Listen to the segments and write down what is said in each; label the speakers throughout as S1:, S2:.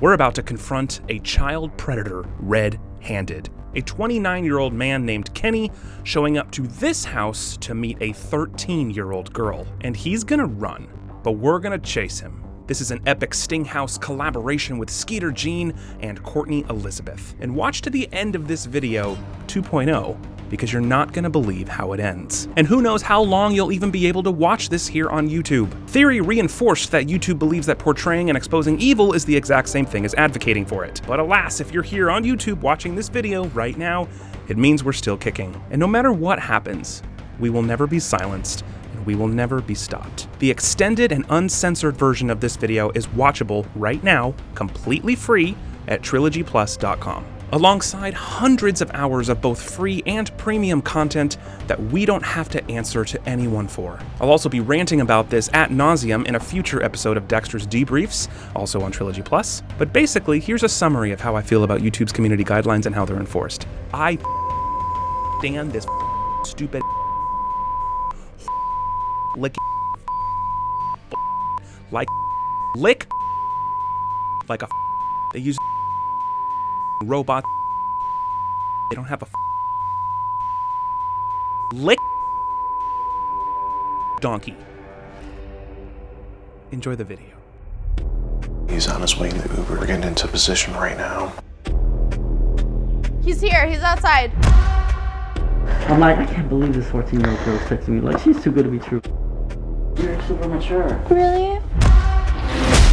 S1: We're about to confront a child predator red handed. A 29 year old man named Kenny showing up to this house to meet a 13 year old girl. And he's gonna run, but we're gonna chase him. This is an epic Stinghouse collaboration with Skeeter Jean and Courtney Elizabeth. And watch to the end of this video 2.0 because you're not gonna believe how it ends. And who knows how long you'll even be able to watch this here on YouTube. Theory reinforced that YouTube believes that portraying and exposing evil is the exact same thing as advocating for it. But alas, if you're here on YouTube watching this video right now, it means we're still kicking. And no matter what happens, we will never be silenced and we will never be stopped. The extended and uncensored version of this video is watchable right now, completely free, at trilogyplus.com alongside hundreds of hours of both free and premium content that we don't have to answer to anyone for. I'll also be ranting about this ad nauseam in a future episode of Dexter's Debriefs, also on Trilogy Plus. But basically, here's a summary of how I feel about YouTube's community guidelines and how they're enforced. I stand this stupid lick like lick like a they use robot. They don't have a lick donkey. Enjoy the video.
S2: He's on his way in the Uber. We're getting into position right now.
S3: He's here. He's outside.
S4: I'm like, I can't believe this 14 year old girl's texting me. Like, she's too good to be true. You're super mature.
S3: Really?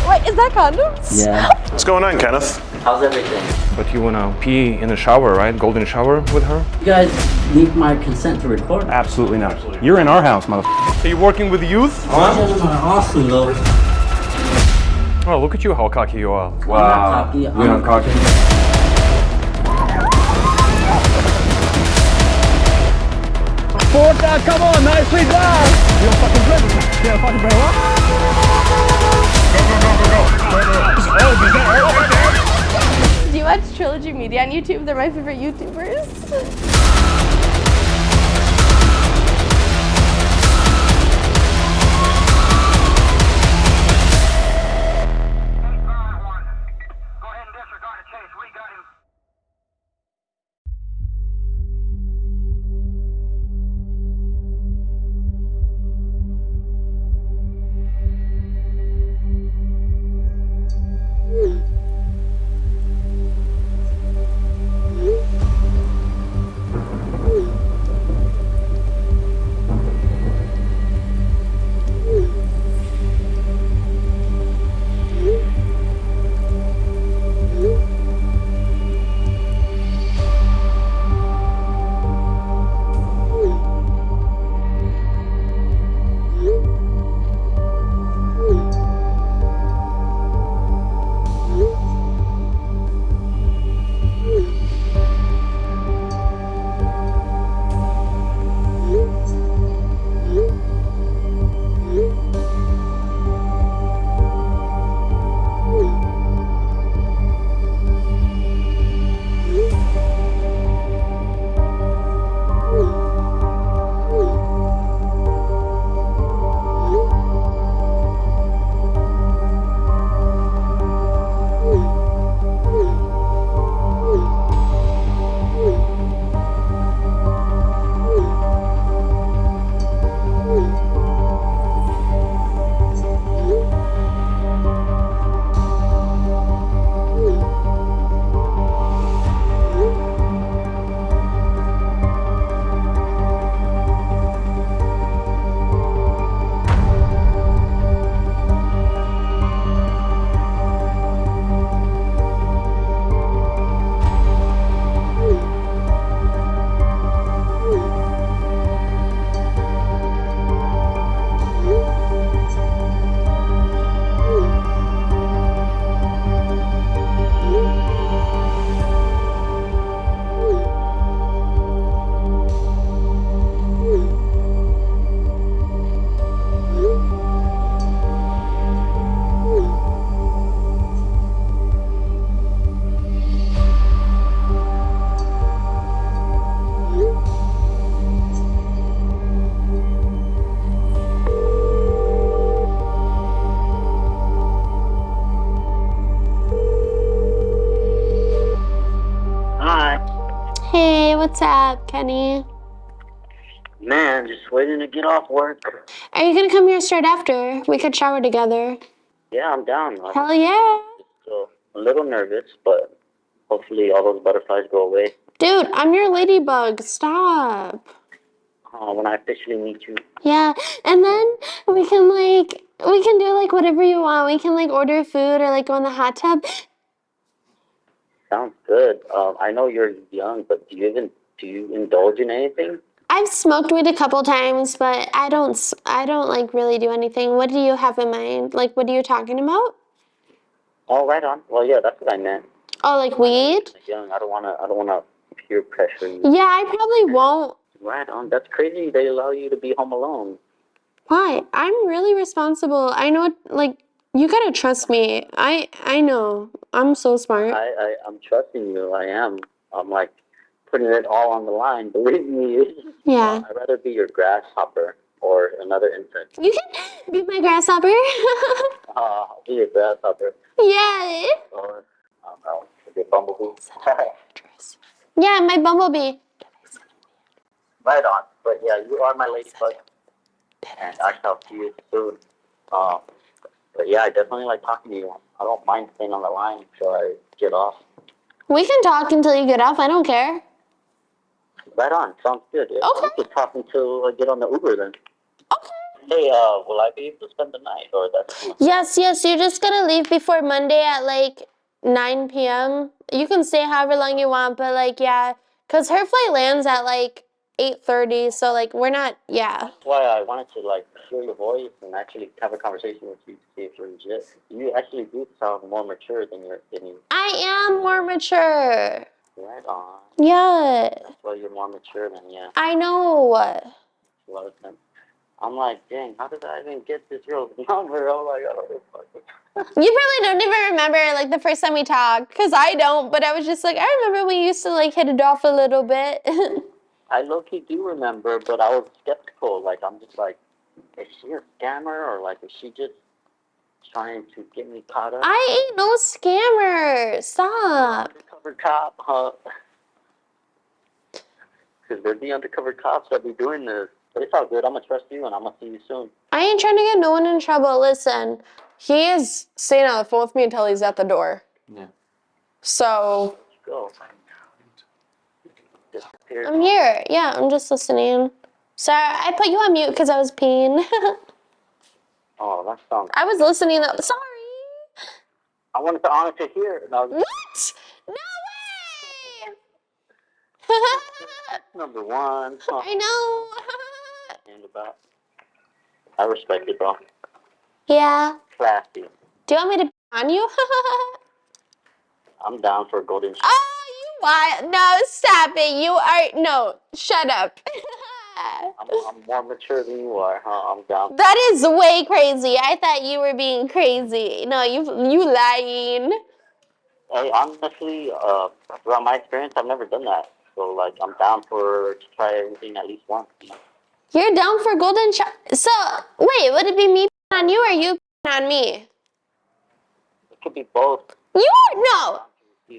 S3: Wait, is that condoms?
S4: Yeah.
S2: What's going on, Kenneth?
S4: How's everything?
S5: But you wanna pee in the shower, right? Golden shower with her?
S4: You guys need my consent to record?
S5: Absolutely not. You're in our house, motherfucker. Are you working with the youth?
S4: You gentlemen are awesome, though.
S5: Oh, look at you, how cocky you are. Wow.
S4: I'm not cocky. I'm
S5: You're not cocky. Porta, come on, nicely done! You don't fucking play with me. You don't fucking play
S3: Media on YouTube? They're my favorite YouTubers.
S6: What's up, Kenny?
S7: Man, just waiting to get off work.
S6: Are you gonna come here straight after? We could shower together.
S7: Yeah, I'm down. I'm
S6: Hell yeah.
S7: still a little nervous, but hopefully all those butterflies go away
S6: Dude, I'm your ladybug. Stop.
S7: uh, when I officially meet you.
S6: Yeah, and then we can like we can do like whatever you want. We can like order food or like go in the hot tub.
S7: Sounds good. Um, I know you're young, but do you even do you indulge in anything?
S6: I've smoked weed a couple times, but I don't I don't like really do anything. What do you have in mind? Like what are you talking about?
S7: Oh, right on. Well, yeah, that's what I meant.
S6: Oh, like weed?
S7: Young. I don't wanna. I don't wanna peer pressure you.
S6: Yeah, I probably won't.
S7: Right on. That's crazy. They allow you to be home alone.
S6: Why? I'm really responsible. I know like you gotta trust me. I I know. I'm so smart.
S7: I, I I'm trusting you. I am. I'm like putting it all on the line. Believe me.
S6: Yeah.
S7: I'd rather be your grasshopper or another insect.
S6: You can be my grasshopper.
S7: Uh, I'll be your grasshopper
S6: yeah.
S7: or I don't know, your bumblebee.
S6: Yeah, my bumblebee.
S7: right on. But yeah, you are my ladybug, and I shall see you soon. Um, but yeah, I definitely like talking to you. I don't mind staying on the line until I get off.
S6: We can talk until you get off. I don't care.
S7: Right on. Sounds good. Yeah,
S6: Okay.
S7: We can talk until I get on the Uber then.
S6: Okay.
S7: Hey, uh, will I be able to spend the night or that's
S6: Yes, yes. You're just gonna leave before Monday at like 9 p.m. You can stay however long you want, but like yeah, cause her flight lands at like 8:30. So like we're not. Yeah.
S7: That's why I wanted to like hear your voice and actually have a conversation with you to see if you're legit. You actually do sound more mature than you're than you.
S6: I am more mature.
S7: Right on.
S6: Yeah.
S7: That's why you're more mature than yeah.
S6: I know.
S7: A lot of them. I'm like, dang, how did I even get this girl's number? Oh, oh my god.
S6: You probably don't even remember like the first time we talked, cause I don't. But I was just like, I remember we used to like hit it off a little bit.
S7: I low key do remember, but I was skeptical. Like, I'm just like, is she a scammer or like, is she just trying to get me caught up?
S6: I ain't no scammer. Stop.
S7: undercover cop, huh? Because they're the undercover cops that be doing this. But it's all good. I'm gonna trust you, and I'm gonna see you soon.
S6: I ain't trying to get no one in trouble. Listen, he is staying on the phone with me until he's at the door.
S2: Yeah.
S6: So
S7: Let's go. Disappeared.
S6: I'm here. Yeah, I'm just listening. Sorry, I put you on mute because I was peeing.
S7: Oh, that sounds.
S6: I was listening though. Sorry.
S7: I wanted to honor to hear. it. No,
S6: What? No way.
S7: number one. Huh.
S6: I know.
S7: And about. I respect you, bro.
S6: yeah.
S7: Classy.
S6: Do you want me to on you?
S7: I'm down for a golden.
S6: oh, you what? No, stop it. You are no. Shut up.
S7: I'm, I'm more mature than you are, huh? I'm down.
S6: that is way crazy. I thought you were being crazy. No, you you lying.
S7: Hey, honestly, uh, throughout my experience, I've never done that. So, like, I'm down for to try everything at least once.
S6: You're down for golden shot. So wait, would it be me on you or you on me?
S7: It could be both.
S6: You no,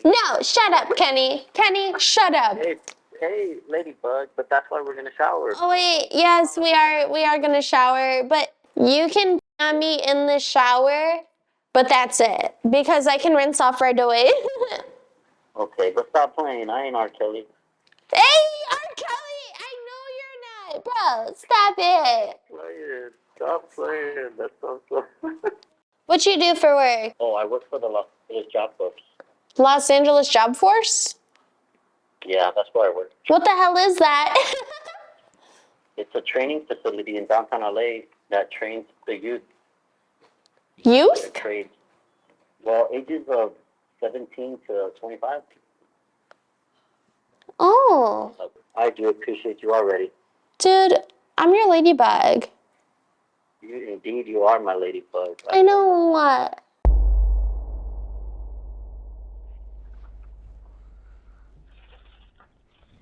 S6: no. Shut up, Kenny. Kenny, shut up.
S7: Hey, hey, ladybug, but that's why we're gonna shower.
S6: Oh wait, yes, we are. We are gonna shower, but you can on me in the shower. But that's it because I can rinse off right away.
S7: Okay, but stop playing. I ain't R. Kelly.
S6: hey, R. Kelly, I know you're not, bro. Stop it.
S7: Playing. Stop playing. That sounds so.
S6: What you do for work?
S7: oh, I work for the Los Angeles Job Force.
S6: Los Angeles Job Force?
S7: Yeah, that's where I work.
S6: What the hell is that?
S7: It's a training facility in downtown LA that trains the youth
S6: Youth?
S7: in trades. Well, ages of 17 to 25.
S6: Oh,
S7: I do appreciate you already.
S6: dude, I'm your ladybug.
S7: You, indeed, you are my ladybug.
S6: I know what.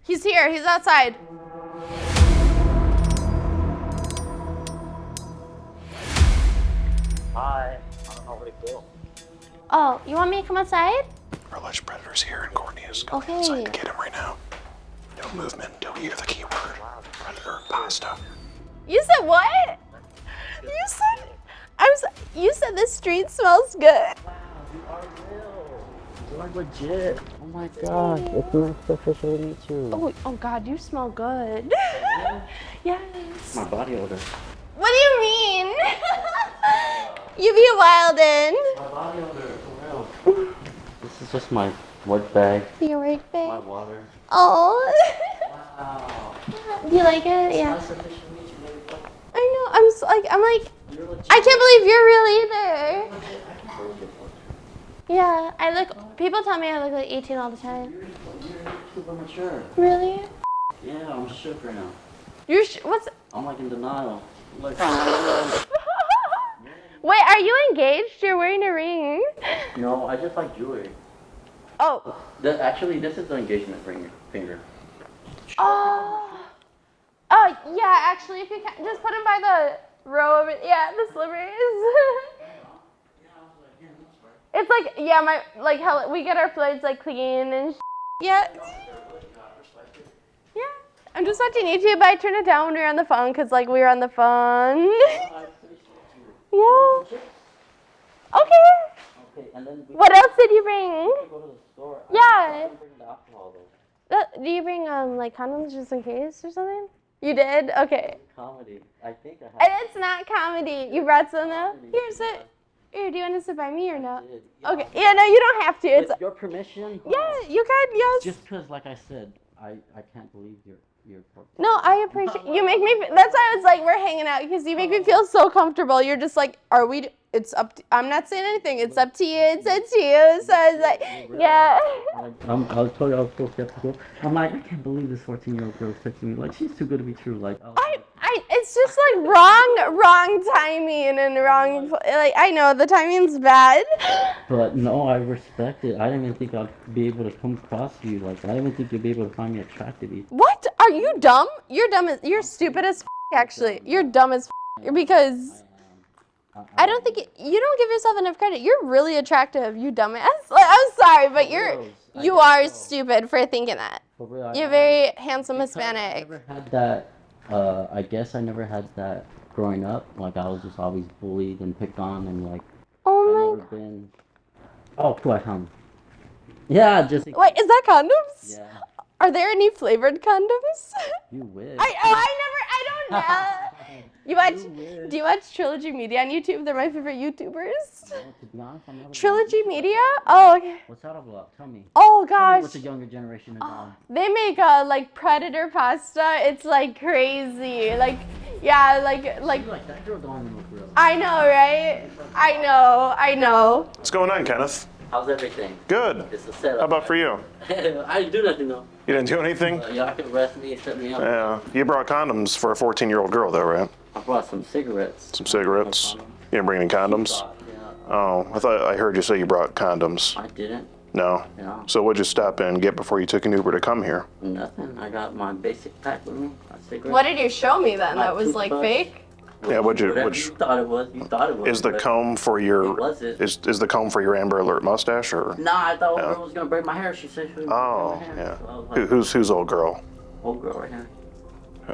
S3: He's here. He's outside.
S7: Hi. I don't know where to go.
S6: Oh, you want me to come outside?
S2: Our alleged predator's here, and Courtney is going
S6: Okay.
S2: outside to get him right now. No movement until you hear the keyword. Predator pasta.
S3: You said what? You said I was... You said the street smells good.
S4: Wow, you are. You are legit. Oh my gosh, it's nice to officially meet you.
S3: Oh, oh God, you smell good. yes.
S4: My body odor.
S3: What do you mean? you be wildin'.
S4: My body odor, for real. This is just my work bag,
S3: Your work bag?
S4: my water.
S3: Oh.
S4: Wow.
S3: do you like it? Yeah.
S4: Nice to meet you,
S3: I know. I'm s- like. I'm like.
S4: You're legit.
S3: I can't believe you're real either.
S4: Legit. I can't believe it.
S3: Yeah. I look. People tell me I look like 18 all the time.
S4: You're, you're super mature.
S3: Really?
S4: Yeah, I'm shook right now.
S3: You're. Sh- what's?
S4: I'm like in denial. Like,
S3: Wait. Are you engaged? You're wearing a ring.
S4: no, I just like jewelry.
S3: Oh.
S4: The, actually, this is the engagement ring finger.
S3: Oh. Oh yeah. Actually, if you can, just put him by the row of it. Yeah, the slippers. it's like yeah, my like how we get our flights like clean and. Sh- yeah. Yeah. I'm just watching YouTube. But I turn it down when we were on the phone because like we were on the phone. yeah. Okay.
S4: Okay, and then
S3: What else did you bring?
S4: can go to the store. I-
S3: Yeah.
S4: I didn't bring the alcohol though.
S3: Uh, do you bring um like condoms just in case or something? You did? Okay.
S4: Comedy. I think I have.
S3: And it's not comedy. You brought some though? Here's it. Do you want to sit by me or no?
S4: Did.
S3: Okay. Yeah, no, you don't have to. It's
S4: With your permission?
S3: yeah, you can. Yes.
S4: Just because, like I said, I, I can't believe you're you're.
S3: No, I appreciate you. Make me. That's why I was like, we're hanging out because you make me feel so comfortable. You're just like, are we? It's up. To, I'm not saying anything. It's up to you. It's up to you. So I was like, yeah.
S4: I'm, I was told I was so skeptical. I'm like, I can't believe this 14 year old girl's texting me. Like, she's too good to be true. Like, I
S3: I, I, it's just like wrong, wrong timing and wrong. Like I know the timing's bad.
S4: but no, I respect it. I didn't even think I'd be able to come across you. Like, I didn't even think you'd be able to find me attractive. either.
S3: What? Are you dumb? You're dumb as you're stupid as f- actually. You're dumb as f- because I don't think it, you don't give yourself enough credit. You're really attractive, you dumbass. Like, I'm sorry, but you're you are stupid for thinking that.
S4: For real, I-
S3: You're
S4: I-
S3: very handsome
S4: because I
S3: Hispanic.
S4: never had that. Uh, I guess I never had that growing up. Like, I was just always bullied and picked on, and like, I
S3: Oh
S4: never been. Oh, cool, I found. Yeah, just.
S3: Wait, is that condoms?
S4: Yeah,
S3: Are there any flavored condoms?
S4: you wish.
S3: I oh, I never I don't know. You watch?
S4: You.
S3: Do you watch Trilogy Media on YouTube? They're my favorite YouTubers.
S4: No, to be honest, I'm never.
S3: Trilogy Media? Oh, okay.
S4: What's that about? Tell me.
S3: Oh
S4: Tell me what
S3: gosh.
S4: the younger generation is on.
S3: They make uh like predator pasta. It's like crazy. Like yeah, like like
S4: You're like that girl don't look real.
S3: I know, right? I know, I know.
S2: What's going on, Kenneth?
S4: How's everything?
S2: Good.
S4: It's a setup.
S2: How about for you?
S4: I didn't do nothing though.
S2: You didn't do anything?
S4: Uh, y'all can arrest me, set me up.
S2: Yeah. You brought condoms for a 14 year old girl, though, right?
S4: I brought some cigarettes.
S2: Some cigarettes.
S4: No
S2: You didn't bring any condoms?
S4: condom. Yeah,
S2: Oh, I thought I heard you say you brought condoms.
S4: I didn't.
S2: No.
S4: Yeah,
S2: So what'd you stop in and get before you took an Uber to come here?
S4: nothing. I got my basic pack with me. Cigarettes.
S3: What did you show me then?
S4: My
S3: That was like
S4: toothbrush.
S3: fake?
S2: Yeah, what'd you-
S4: Whatever
S2: which-
S4: you thought it was. You thought it was.
S2: Is the comb for your
S4: It wasn't.
S2: is is the comb for your Amber Alert mustache or?
S4: Nah, I thought old girl was gonna braid my hair. She said she was gonna
S2: Oh,
S4: braid my hair.
S2: yeah.
S4: So I was
S2: Who, who's who's old girl?
S4: old girl right here.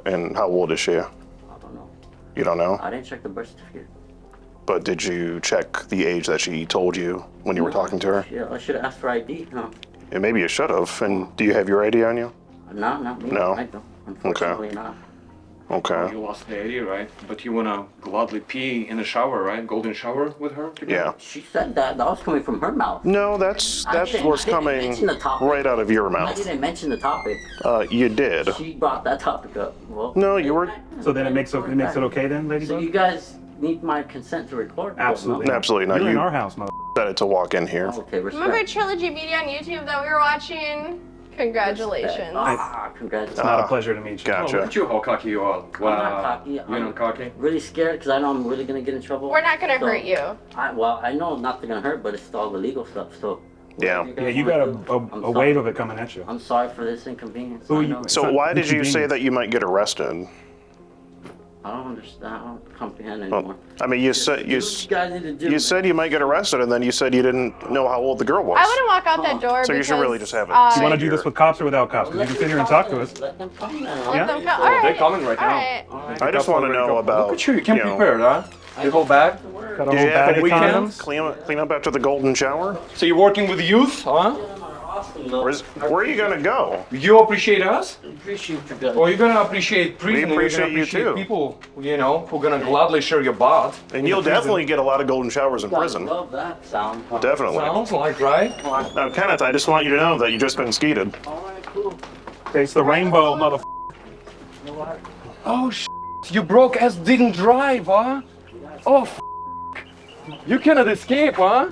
S2: And how old is she?
S4: I don't know.
S2: You don't know.
S4: I didn't check the birth certificate.
S2: But did you check the age that she told you when you were talking to her?
S4: Yeah, I should have asked for ID. No,
S2: And maybe you should have. And do you have your ID on you?
S4: no, not me.
S2: No.
S4: I don't. Unfortunately, not.
S2: Okay.
S8: You lost the idea, right? But you wanna gladly pee in the shower, right? Golden shower with her together?
S2: Yeah.
S4: She said that. That was coming from her mouth.
S2: No, that's
S4: I
S2: that's what's coming
S4: the topic.
S2: right out of your mouth.
S4: I didn't mention the topic.
S2: Uh, you did.
S4: She brought that topic up. Well,
S2: No, you were
S5: So then it makes it, it makes it okay then,
S4: ladies.
S5: So
S4: you guys need my consent to record?
S5: Absolutely.
S4: No.
S2: absolutely not.
S5: You're in our house, mother.
S2: decided to walk in here.
S4: Okay, respect.
S3: Remember Trilogy Media on YouTube that we were watching? Congratulations.
S4: Ah, congratulations.
S5: It's not a pleasure to meet you.
S8: Oh,
S2: Gotcha.
S8: look at you how cocky you are.
S4: I'm
S8: Wow.
S4: not cocky.
S8: You're
S4: I'm
S8: not cocky?
S4: really scared because I know I'm really gonna get in trouble.
S3: We're not gonna
S4: So,
S3: hurt you.
S4: I, well, I know not to gonna hurt, but it's all the legal stuff. So.
S2: Yeah.
S4: whatever
S5: Yeah, you got
S4: wanna
S5: a,
S4: do,
S5: a,
S4: I'm
S5: a wave of it coming at you.
S4: I'm sorry for this inconvenience.
S5: Who you-
S2: So why did you say that you might get arrested?
S7: I don't understand. I don't comprehend
S2: Well,
S7: anymore.
S2: I mean, you said you
S7: Do what you guys need to do.
S2: you said you might get arrested, and then you said you didn't know how old the girl was.
S3: I wouldn't walk out that door.
S2: So you should
S3: because,
S2: really just have it.
S3: uh,
S5: You want to do this with cops or without cops? 'Cause you can sit here and talk to us.
S7: Let them come then.
S3: let them co- all right.
S8: they're coming right
S3: all
S8: now.
S3: right.
S2: I just want to know about.
S8: Look at you, you came
S2: know,
S8: prepared, huh? The whole bag.
S5: Got a
S2: Did
S5: whole
S2: you have
S5: bag
S2: a
S5: of
S2: weekend?
S5: condoms.
S2: Clean up, clean up after the golden shower.
S8: So you're working with youth, huh?
S2: Where's, where are you gonna go?
S8: You appreciate us?
S7: Appreciate you guys.
S8: Or you're gonna appreciate prison? and
S2: appreciate
S8: you're
S2: you
S8: appreciate
S2: too.
S8: people, you know, who are gonna gladly share your butt.
S2: And you'll definitely get a lot of golden showers in
S7: I
S2: prison.
S7: love that sound. huh?
S2: Definitely.
S8: Sounds like, right?
S2: Now, Kenneth, I just want you to know that you just been skeeted.
S7: Alright, cool.
S5: It's the rainbow, mother.
S8: Oh, sh- you broke ass didn't drive, huh? Oh, f- you cannot escape, huh?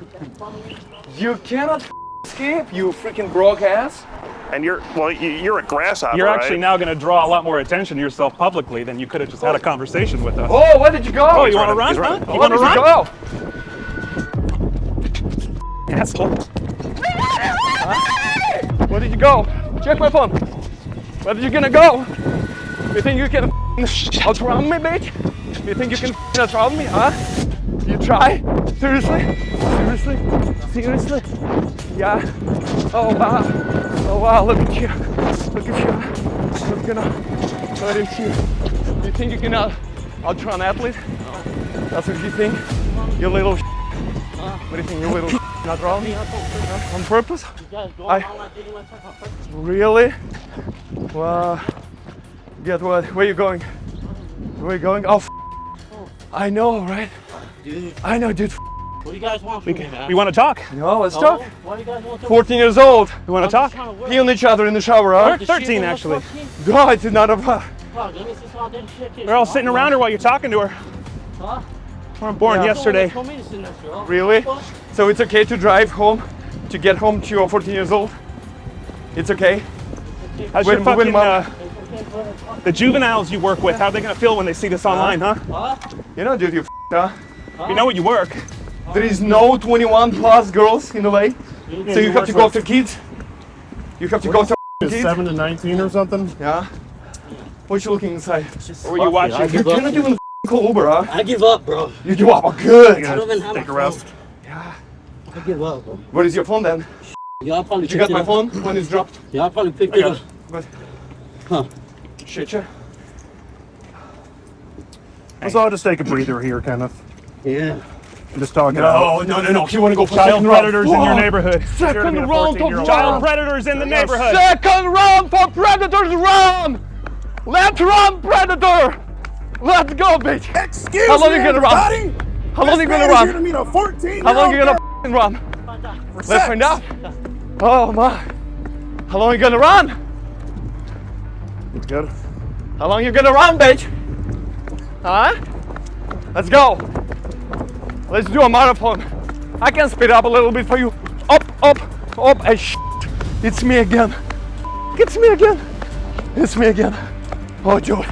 S8: You cannot f- escape, you freaking broke ass.
S2: And you're well, you- you're a grasshopper.
S5: You're actually
S2: right?
S5: now going to draw a lot more attention to yourself publicly than you could have just had a conversation with us.
S8: Oh, where did you go?
S5: Oh, you want to run?
S2: he's
S5: Huh?
S2: running.
S5: You
S8: Where
S5: want to
S8: did you
S5: run?
S8: go?
S5: Asshole.
S8: Where did you go? Check my phone. Where did you gonna go? You think you can f***ing outrun me, bitch? You think you can f***ing outrun me, huh? You try? Seriously? Seriously? Seriously? Yeah. Oh wow. Oh wow, look at you. Look at you. Look at, look at you. You think you can out, outrun athlete? That's what you think? You little sh- What do you think, you little outrun me? On purpose? I, Really? Well, get what? Where you going? Where you going? Oh, I know, right?
S7: Dude,
S8: I know, dude.
S7: what do you guys want from me, man?
S5: We want to talk.
S8: No, let's
S7: Oh,
S8: talk.
S7: What do you guys want from
S8: 14 years old.
S5: We want to talk.
S8: Pee on each other in the shower, huh?
S5: We're 13 actually.
S8: No, it's not a. uh,
S5: They're all sitting around her while you're talking to her.
S7: Huh?
S5: Weren't born yesterday.
S8: Really? So it's okay to drive home, to get home to your 14 years old? It's okay?
S5: How's
S8: When-
S5: your fucking,
S8: when mom-
S5: uh, the juveniles you work with, how are they going to feel when they see this online, huh?
S8: You know, dude, you f- huh?
S5: You know what you work.
S8: There is no 21 plus girls in the way, So you have to go after kids. You have to go after kids.
S2: Seven to nineteen or something.
S8: Yeah. What you looking inside?
S5: Or were you watching?
S8: You cannot even f- call Uber, huh?
S7: I give up, bro.
S8: You give up. Oh, good.
S7: I don't even have
S2: Take a rest.
S8: Yeah.
S7: I give up, bro.
S8: Where is your phone then?
S7: Yeah, I'll probably
S8: Did you got my
S7: up.
S8: phone when it's dropped?
S7: Yeah, I'll probably pick it up.
S8: But
S7: Huh.
S8: Shit, yeah.
S2: Let's all just take a breather here, Kenneth.
S7: Yeah.
S2: Just talk it out.
S8: No, no, no, no. You want to go
S5: Child
S8: second
S5: predators in your neighborhood.
S8: Second round of
S5: 14-year-old.
S8: what?
S5: Child predators in the neighborhood.
S8: Second round for predators. Run! Let's run, predator! Let's go, bitch.
S2: Excuse
S8: How long you gonna run? How long you gonna run?
S2: to meet a 14
S8: How long you gonna f***ing run? Let's find out. Oh my. How long you gonna run?
S2: Good.
S8: How long you gonna run, bitch? Huh? Let's go. Let's do a marathon. I can speed up a little bit for you. Up, up, up, eh, and sh- It's me again. It's me again. It's me again. Oh, dude.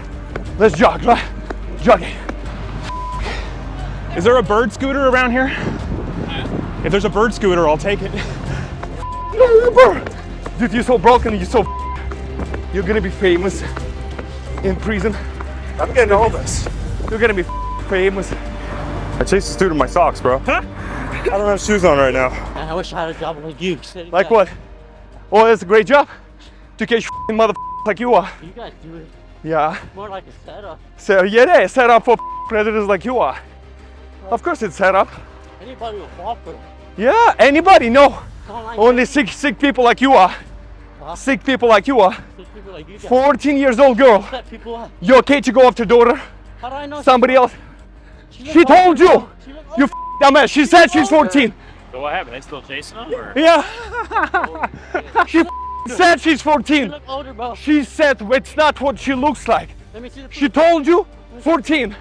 S8: Let's jog, right? Jogging.
S5: Is there a bird scooter around here? If there's a bird scooter, I'll take it.
S8: No, Uber. Dude, you're so broken. You're so. You're gonna be famous in prison.
S2: I'm getting all this.
S8: You're gonna be famous.
S9: I chased a dude in my socks, bro.
S5: Huh?
S9: I don't have shoes on right now.
S7: Man, I wish I had a job like you.
S8: Like what? Oh, that's a great job. To catch mother like you are.
S7: You guys do it
S8: Yeah.
S7: more like a setup.
S8: So yeah, yeah, set up for predators like you are. Of course it's set up.
S7: Anybody will fall for it.
S8: Yeah, anybody, no.
S7: Like
S8: Only sick, sick people like you are. Sick people like you are.
S7: those people like you guys.
S8: 14 years old girl.
S7: Set people up.
S8: You okay to go after daughter?
S7: How do I know?
S8: Somebody else?
S7: She
S8: She told you. You f- dumbass. She said she's 14.
S10: So what happened? They still chasing him? Or?
S8: Yeah. she said she's 14.
S7: look older, bro.
S8: She said it's not what she looks like.
S7: Let me see the.
S8: She told you 14.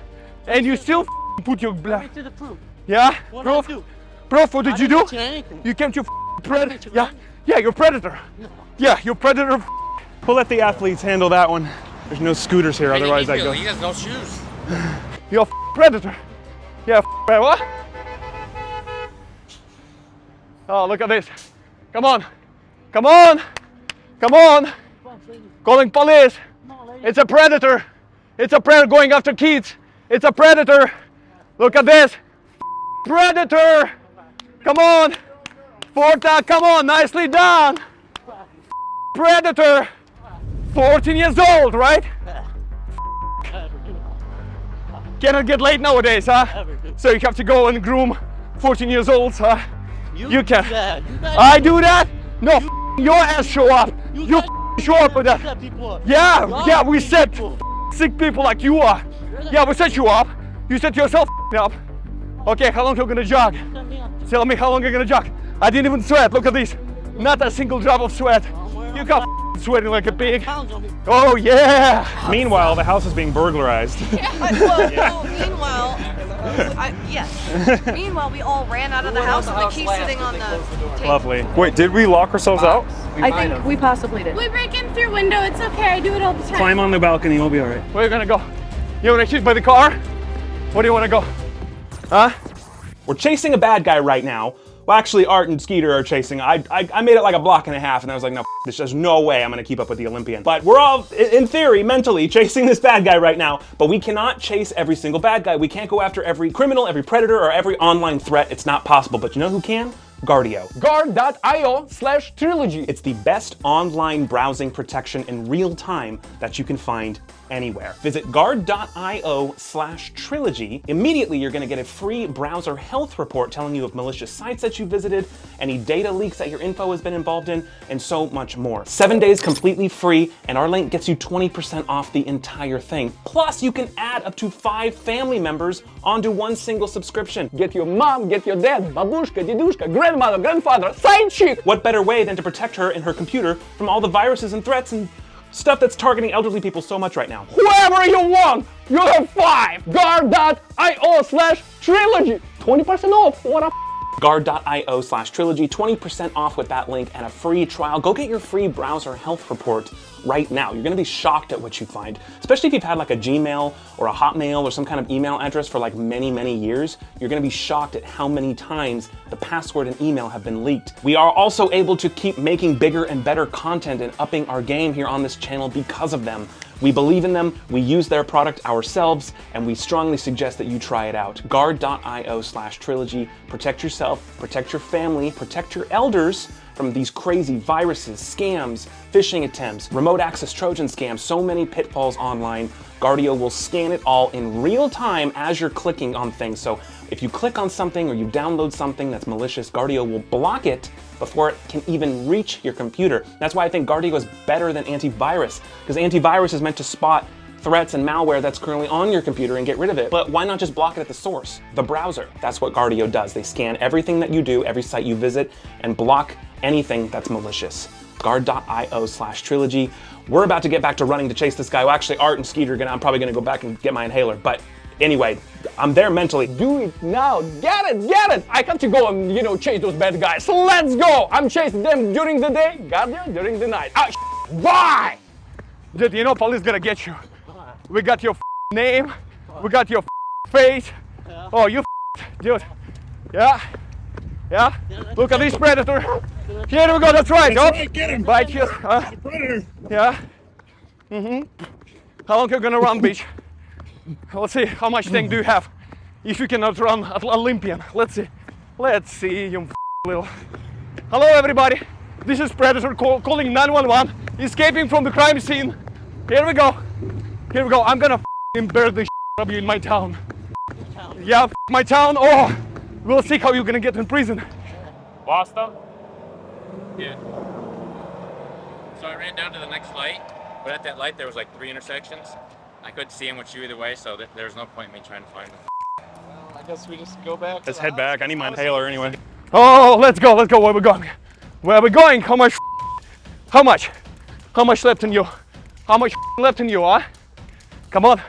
S8: And you still put your
S7: Let
S8: black.
S7: me see the proof.
S8: Yeah?
S7: What
S8: Proof?
S7: did I do?
S8: Proof, what
S7: I
S8: did you do? You came to f- predator. Yeah.
S7: nothing.
S8: Yeah, you're predator. Yeah, you're predator.
S5: We'll let the athletes handle that one. There's no scooters here, otherwise I go.
S10: He has no shoes.
S8: You're a f- predator. Yeah, f- eh, what? Oh, look at this. Come on. Come on. Come on. Calling police. It's a predator. It's a predator going after kids. It's a predator. Look at this. Predator. Come on. Forta, come on. Nicely done. Predator. 14 years old, right? Cannot get late nowadays, huh? So you have to go and groom 14 years olds, huh? You, can. I do that? No, f- your ass show up. You, f- show up with that. Yeah, yeah, we set sick people like you are. Yeah, we set you up. You set yourself up. Okay, how long are you gonna jog? Tell me how long you're gonna jog. I didn't even sweat. Look at this. Not a single drop of sweat. You got sweating like a pig. Oh yeah.
S9: Meanwhile, the house is being burglarized.
S11: well, well, meanwhile, I, yes. meanwhile, we all ran out of the house and the key's sitting on the table.
S9: Lovely. Wait, did we lock ourselves out?
S11: I think we possibly did.
S3: We break in through window. It's okay. I do it all the time.
S4: Climb on the balcony, we'll be alright.
S8: Where are you gonna go? You wanna shoot by the car? Where do you wanna go? Huh?
S1: We're chasing a bad guy right now. Well, actually, Art and Skeeter are chasing. I, I, I made it like a block and a half, and I was like, no, this. There's no way I'm gonna keep up with the Olympian. But we're all, in theory, mentally chasing this bad guy right now. But we cannot chase every single bad guy. We can't go after every criminal, every predator, or every online threat. It's not possible. But you know who can? Guardio.
S8: Guard.io slash trilogy.
S1: It's the best online browsing protection in real time that you can find anywhere. Visit guard.io slash trilogy. Immediately, you're gonna get a free browser health report telling you of malicious sites that you visited, any data leaks that your info has been involved in, and so much more. Seven days completely free, and our link gets you 20% off the entire thing. Plus, you can add up to five family members onto one single subscription.
S8: Get your mom, get your dad, babushka, dedushka, grandmother, grandfather, side chick.
S1: What better way than to protect her and her computer from all the viruses and threats and stuff that's targeting elderly people so much right now?
S8: Whoever you want, you have five. Guard.io slash trilogy. 20% off. What a
S1: guard.io slash trilogy, 20% off with that link and a free trial. Go get your free browser health report right now. You're gonna be shocked at what you find, especially if you've had like a Gmail or a Hotmail or some kind of email address for like many, many years. You're gonna be shocked at how many times the password and email have been leaked. We are also able to keep making bigger and better content and upping our game here on this channel because of them. We believe in them, we use their product ourselves, and we strongly suggest that you try it out. Guard.io slash trilogy. Protect yourself, protect your family, protect your elders from these crazy viruses, scams, phishing attempts, remote access Trojan scams, so many pitfalls online. Guardio will scan it all in real time as you're clicking on things. So if you click on something or you download something that's malicious, Guardio will block it before it can even reach your computer. That's why I think Guardio is better than antivirus, because antivirus is meant to spot threats and malware that's currently on your computer and get rid of it. But why not just block it at the source, the browser? That's what Guardio does. They scan everything that you do, every site you visit, and block anything that's malicious. Guard.io slash trilogy. We're about to get back to running to chase this guy. Well, actually, Art and Skeeter are gonna, I'm probably gonna go back and get my inhaler. But anyway, I'm there mentally.
S8: Do it now. Get it, get it. I have to go and, you know, chase those bad guys. So let's go. I'm chasing them during the day, got there during the night. Ah, bye. Dude, you know police gonna get you. We got your name. We got your face. Oh, you dude. Yeah. Yeah. Look at this predator. Here we go. That's right.
S9: That's
S8: oh.
S9: right, get him.
S8: Bite you. Huh?
S9: Predator.
S8: Yeah. Mm-hmm. How long you gonna run, bitch? Let's see. How much tank do you have? If you cannot run at Olympian. Let's see. Let's see, you little. Hello, everybody. This is Predator call, calling 911, escaping from the crime scene. Here we go. Here we go. I'm gonna bear the out of you in my town. Yeah, my town. Oh, we'll see how you're gonna get in prison.
S10: Lost them? Yeah. So I ran down to the next light, but at that light there was like three intersections. I couldn't see him with you either way, so th- there was no point in me trying to find him.
S9: I guess we just go back. Let's head back. I need my inhaler anyway.
S8: Oh, let's go, let's go. Where we going? Where we going? How much? How much? How much left in you? How much left in you, huh? Come on.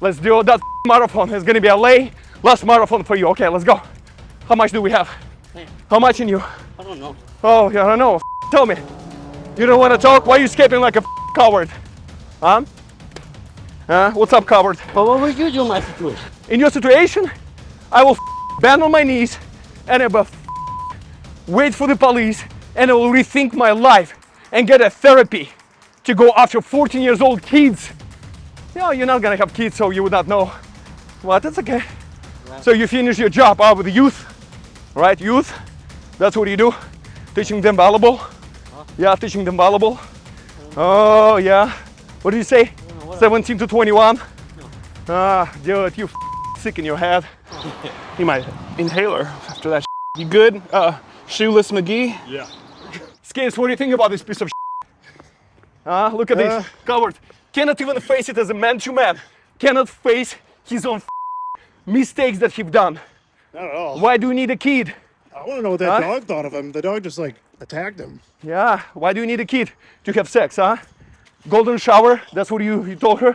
S8: Let's do that marathon. It's gonna be a lay last marathon for you. Okay, let's go. How much do we have? How much in you?
S4: I don't know.
S8: Oh, yeah, I don't know. Tell me. You don't want to talk? Why are you escaping like a coward? Huh? Huh? What's up, coward?
S4: But what would you do in my situation?
S8: In your situation, I will bend on my knees and I will wait for the police and I will rethink my life and get a therapy to go after 14 years old kids Yeah, you're not gonna have kids, so you would not know. But that's okay. So you finish your job out with the youth, right? Youth. That's what you do. Teaching them volleyball. Yeah, teaching them volleyball. Oh yeah. What did you say? 17 to 21. Ah, dude, you f- sick in your head.
S5: Need my inhaler after that. You good? Uh, shoeless McGee?
S8: Yeah. Skins, what do you think about this piece of Huh? Look at
S9: Uh.
S8: this. Coward. Cannot even face it as a man to man. Cannot face his own mistakes that he've done.
S9: Not at all.
S8: Why do you need a kid?
S9: I want to know what that
S8: Huh?
S9: dog thought of him. The dog just like attacked him.
S8: Yeah, why do you need a kid to have sex, huh? Golden shower, that's what you, you told her?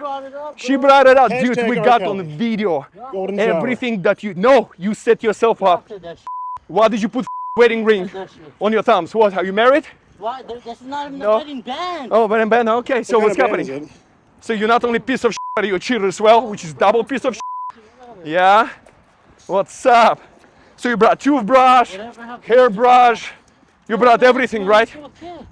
S8: She brought it up, dude. We
S9: R.
S8: got
S9: Kelly.
S8: on the video.
S9: Golden shower.
S8: Everything that you no, you set yourself up. Why did you put wedding ring on your thumbs? What? Are you married?
S4: Why? There- That's not even
S8: No.
S4: wedding band.
S8: Oh, but Ben, okay. So
S9: What
S8: what's
S9: kind of band
S8: happening? So you're not only piece of shit, but you're a cheater as well, which is double piece of shit. Yeah. What's up? So you brought toothbrush, hairbrush. You brought everything, right?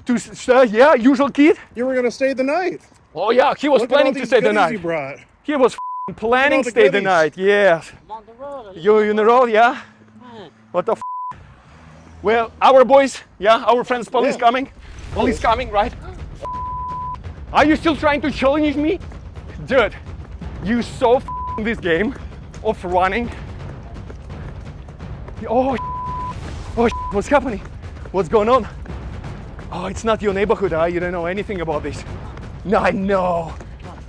S8: To uh, yeah, usual kid.
S9: You were gonna stay the night.
S8: Oh yeah, he was
S9: Look at all
S8: planning to stay the
S9: goodies You
S8: night.
S9: brought.
S8: He was f***ing planning to
S9: the
S8: stay the night. Yes. You in the road, yeah? What the f? Well, our boys, yeah, our friends, police
S9: Yeah.
S8: coming. Police coming, right? Are you still trying to challenge me? Dude, you so f in this game of running. Oh, oh, what's happening? What's going on? Oh, it's not your neighborhood, huh? You don't know anything about this. No, I know.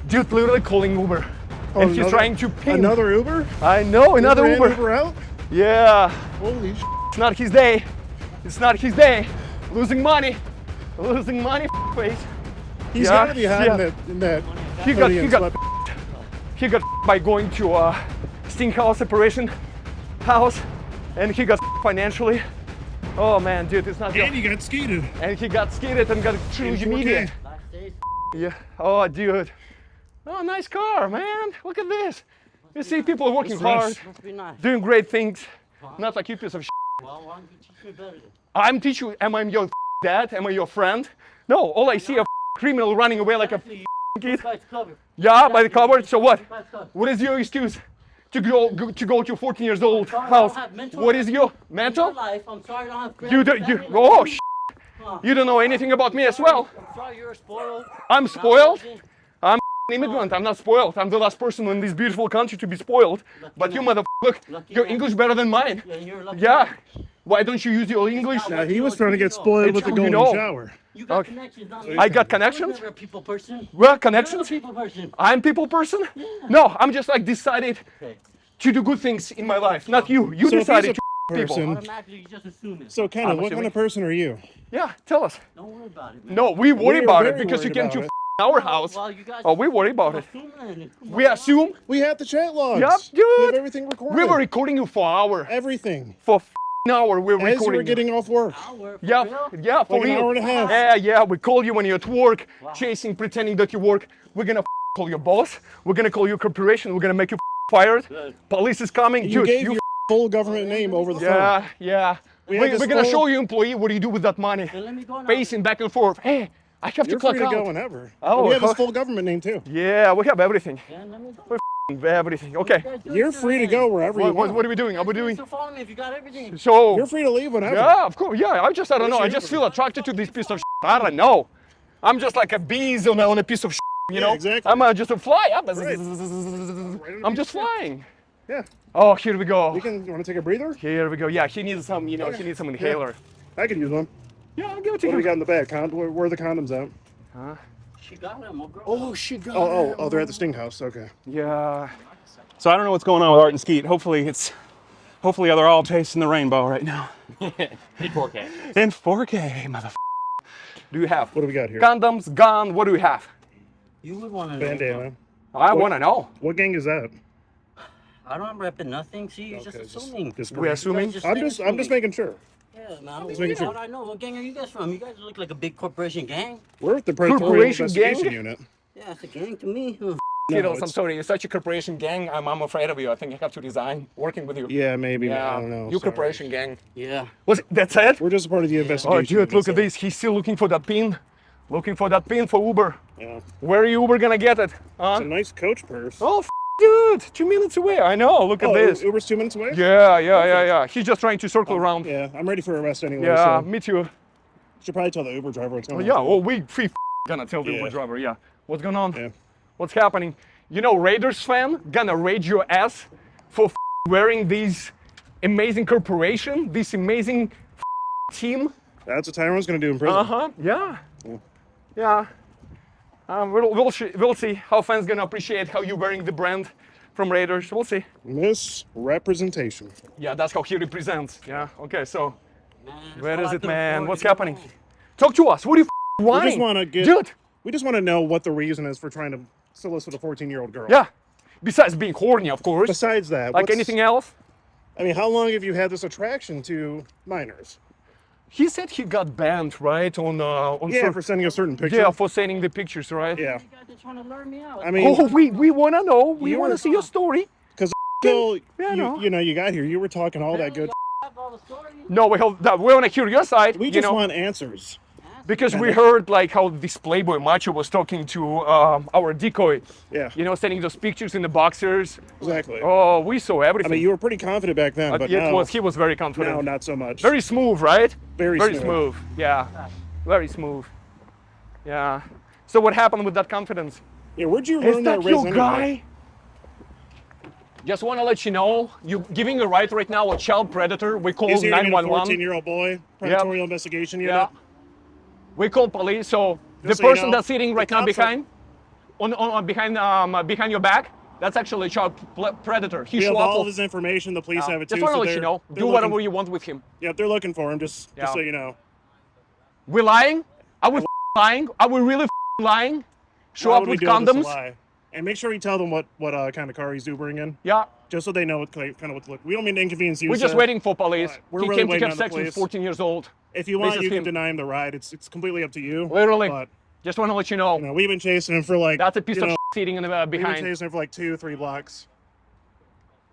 S8: Dude, literally calling Uber.
S9: Oh,
S8: and he's trying to pin.
S9: Another Uber?
S8: I know, another
S9: Uber
S8: Uber.
S9: Uber out?
S8: Yeah.
S9: Holy sh!
S8: It's not his day. It's not his day. Losing money. Losing money, face.
S9: He's
S8: Yeah,
S9: gotta be hiding
S8: yeah.
S9: that in that.
S8: He got, he got, he got by going to a Sting House separation house, and he got financially. Oh man, dude, it's not.
S9: And he got skated.
S8: and he got skated and got a trilogy
S9: 4K.
S8: media. Yeah. Oh, dude. Oh, nice car, man. Look at this. You see people working hard,
S9: fresh.
S4: Must be nice.
S8: doing great things. Not like you piece of shit.
S4: Well, why don't you teach me better then?
S8: I'm teaching you, am I your dad? Am I your friend? No, all I see a criminal running away like a kid.
S4: Guy's covered.
S8: Yeah, by the cupboard. So what? What is your excuse to go, go to go to 14 years old
S4: Sorry,
S8: house?
S4: don't have mental
S8: What is your mental?
S4: life, I'm sorry I don't have great
S8: You don't. You
S4: family
S8: oh
S4: like
S8: sh- You don't know anything about me as well.
S4: I'm sorry you're spoiled.
S8: I'm spoiled. I'm an immigrant. I'm not spoiled. I'm the last person in this beautiful country to be spoiled. But you mother look,
S4: Lucky
S8: your
S4: man.
S8: English better than mine.
S4: Yeah, you're lucky
S8: Yeah. Why don't you use your English?
S9: Now he was trying to get spoiled
S8: It's
S9: with the golden
S8: you know.
S9: shower.
S4: You got
S8: Okay.
S4: connections, not
S8: I got
S4: I was
S8: connections.
S4: a people person.
S8: Well,
S4: You're a
S8: connections.
S4: people person.
S8: I'm people person. No, I'm just like decided
S4: Okay.
S8: to do good things in my life. Not you. You
S9: So if he's
S8: decided
S9: a
S8: to people.
S9: person-
S4: Automatically, you just assume it.
S9: So Kenna,
S8: I'm
S9: what
S8: assuming.
S9: kind of person are you?
S8: Yeah, tell us.
S4: Don't worry about it, man.
S8: No, we worry
S9: are
S8: about it because you came to
S9: it.
S8: our house.
S4: Well, you guys
S8: Oh, we worry about it.
S4: assume.
S8: We assume
S9: We have the chat logs.
S8: Yep,
S9: We have everything recorded.
S8: we were recording you for hour.
S9: everything.
S8: For f- an hour, we're
S9: As you
S8: recording.
S9: were getting off work.
S4: Hour,
S8: Yeah,
S4: real?
S8: yeah, for
S9: Like an hour and a half.
S8: Yeah, yeah. We call you when you're at work, chasing, pretending that you work. We're gonna call your boss. We're gonna call your corporation. We're gonna make you f- fired. Police is coming.
S9: You
S8: Dude,
S9: gave
S8: you
S9: your full government name over the phone.
S8: Yeah, yeah.
S9: We we're
S8: gonna show you, employee, what do you do with that money?
S4: Then let me go.
S8: Pacing back and forth. Hey, I have
S9: You're
S8: to clock
S9: free to
S8: out.
S9: go whenever.
S8: Oh,
S9: And we have his full government name too.
S8: Yeah, we have everything.
S4: Yeah, let me go.
S8: We're f***ing everything. Okay.
S4: You guys do
S9: You're free to go wherever you
S8: What, what,
S9: want.
S8: what are we doing? Are we doing?
S4: So follow me if you got everything.
S8: So.
S9: You're free to leave whenever.
S8: Yeah, of course. Yeah, I just, I don't know. I just feel attracted to this piece of shit. I don't know. I'm just like a bees on a, on a piece of shit, you
S9: Yeah,
S8: know?
S9: exactly.
S8: I'm uh, just a fly up.
S9: Right.
S8: I'm just flying.
S9: Yeah.
S8: Oh, here we go.
S9: You can. You want to take a breather?
S8: Here we go. Yeah, he needs some, you know, he needs some inhaler.
S9: I can use one.
S8: Yeah, I'll give it to
S9: What do
S8: you.
S9: we got in the bag? Con- where, where are the condoms at?
S4: She got him, oh girl.
S8: Oh, she got
S9: Oh, oh, oh, they're at the Sting House. Okay.
S8: Yeah.
S5: So I don't know what's going on with Art and Skeet. Hopefully it's, hopefully they're all chasing the rainbow right now.
S10: In 4K.
S5: In 4K, motherfucker.
S8: Do you have
S9: What do we got here?
S8: condoms, gone. What do we have?
S4: You would want to know.
S9: Bandana.
S8: I want to know.
S9: What gang is that?
S4: I don't repping nothing. See, you're
S9: Okay,
S4: just
S9: just-
S4: assuming.
S9: just-
S8: We're assuming.
S4: Just
S9: I'm
S4: saying
S9: just. I'm just making sure.
S4: Yeah, man. I don't
S9: Just making
S4: know.
S9: sure.
S4: I know. What gang are you guys from? You guys look like a big corporation gang.
S9: We're the
S8: Corporation
S9: Investigation
S8: gang?
S9: Unit.
S4: Yeah, it's a gang to me. Huh.
S8: Kiddos, I'm sorry. You're such a corporation gang. I'm, I'm afraid of you. I think I have to resign working with you.
S9: Yeah, maybe.
S8: Yeah,
S9: I don't know.
S8: you
S9: sorry.
S8: corporation gang.
S4: Yeah.
S8: Was it, that's it?
S9: We're just a part of the investigation.
S8: Oh,
S9: investigation.
S8: dude, look
S9: unit,
S8: at this. He's still looking for that pin Looking for that pin for Uber.
S9: Yeah.
S8: Where are you Uber gonna get it? Huh?
S9: It's a nice coach purse.
S8: Oh, f- dude, two minutes away. I know. Look at
S9: Oh,
S8: this.
S9: Uber's two minutes away?
S8: Yeah, yeah, yeah, yeah. He's just trying to circle around.
S9: Yeah, I'm ready for arrest anyway.
S8: Yeah,
S9: so
S8: me too.
S9: should probably tell the Uber driver what's
S8: Oh,
S9: going
S8: yeah,
S9: on.
S8: well, we we f- gonna tell the
S9: Yeah.
S8: Uber driver. Yeah, what's going on?
S9: Yeah.
S8: What's happening? You know, Raiders fan gonna raid your ass for wearing these amazing corporation, this amazing team.
S9: That's what Tyrone's going to do in prison.
S8: Uh huh. Yeah. Yeah. Um, we'll, we'll, we'll see how fans gonna appreciate how you wearing the brand from Raiders. We'll see.
S9: Misrepresentation.
S8: Yeah, that's how he represents. Yeah. Okay. So, where is it, man? What's happening? Talk to us. What do you f-
S9: We just want to get.
S8: Dude.
S9: We just want to know what the reason is for trying to solicit a 14 year old girl.
S8: Yeah. Besides being horny, of course.
S9: Besides that,
S8: like anything else.
S9: I mean, how long have you had this attraction to minors?
S8: He said he got banned, right? On uh, on
S9: Yeah,
S8: cer-
S9: for sending a certain picture.
S8: Yeah, for sending the pictures, right?
S9: Yeah.
S4: trying to lure me out.
S9: I mean,
S8: oh, we we wanna know. We
S9: you
S8: wanna see your story.
S9: because until
S8: Yeah,
S9: you,
S8: know.
S9: you know you got here, you were talking all that good.
S8: No, we have, that, we wanna hear your side.
S9: We
S8: you
S9: just
S8: know,
S9: want answers.
S8: Because we heard like how this Playboy macho was talking to um, our decoy.
S9: Yeah.
S8: You know, sending those pictures in the boxers.
S9: Exactly.
S8: Oh, we saw everything.
S9: I mean, you were pretty confident back then,
S8: Uh,
S9: but
S8: it
S9: now,
S8: was he was very confident.
S9: now not so much.
S8: Very smooth, right?
S9: Very
S8: very
S9: smooth.
S8: smooth. Yeah, very smooth. Yeah. So what happened with that confidence?
S9: Yeah, where'd you
S8: Is
S9: learn
S8: that
S9: that,
S8: your guy?
S9: anyway?
S8: Just want to let you know, you're giving a right right now a child predator. We call
S9: He's here to get a
S8: 911.
S9: 14-year-old boy, predatorial investigation unit.
S8: Yeah. We call police. So the
S9: Just so you
S8: person
S9: know,
S8: that's sitting right now
S9: cops are-
S8: behind, on, on, behind um uh, behind your back, that's actually a child predator. He
S9: We have
S8: show up
S9: all
S8: of-
S9: his information. The police
S8: Yeah.
S9: have it
S8: Just
S9: too.
S8: want to
S9: so
S8: let you know, do whatever you want with him.
S9: Yep, they're looking for him. Just,
S8: Yeah.
S9: just so you know.
S8: We're lying? Are we lying? Are we really lying? Show
S9: Why
S8: up with condoms?
S9: And make sure you tell them what what uh, kind of car he's Ubering in.
S8: Yeah.
S9: Just so they know what kind of what to look. We don't mean to inconvenience you.
S8: We're just
S9: sir.
S8: waiting for police.
S9: We're
S8: he
S9: really
S8: came to
S9: waiting
S8: have
S9: on
S8: sex with
S9: police.
S8: 14 years old.
S9: If you want,
S8: This
S9: you can
S8: him.
S9: deny him the ride. It's it's completely up to you.
S8: Literally.
S9: But
S8: Just want to let you know.
S9: you know, we've been chasing him for like.
S8: That's a piece of
S9: know,
S8: sitting in the uh,
S9: We've been chasing him for like two, three blocks.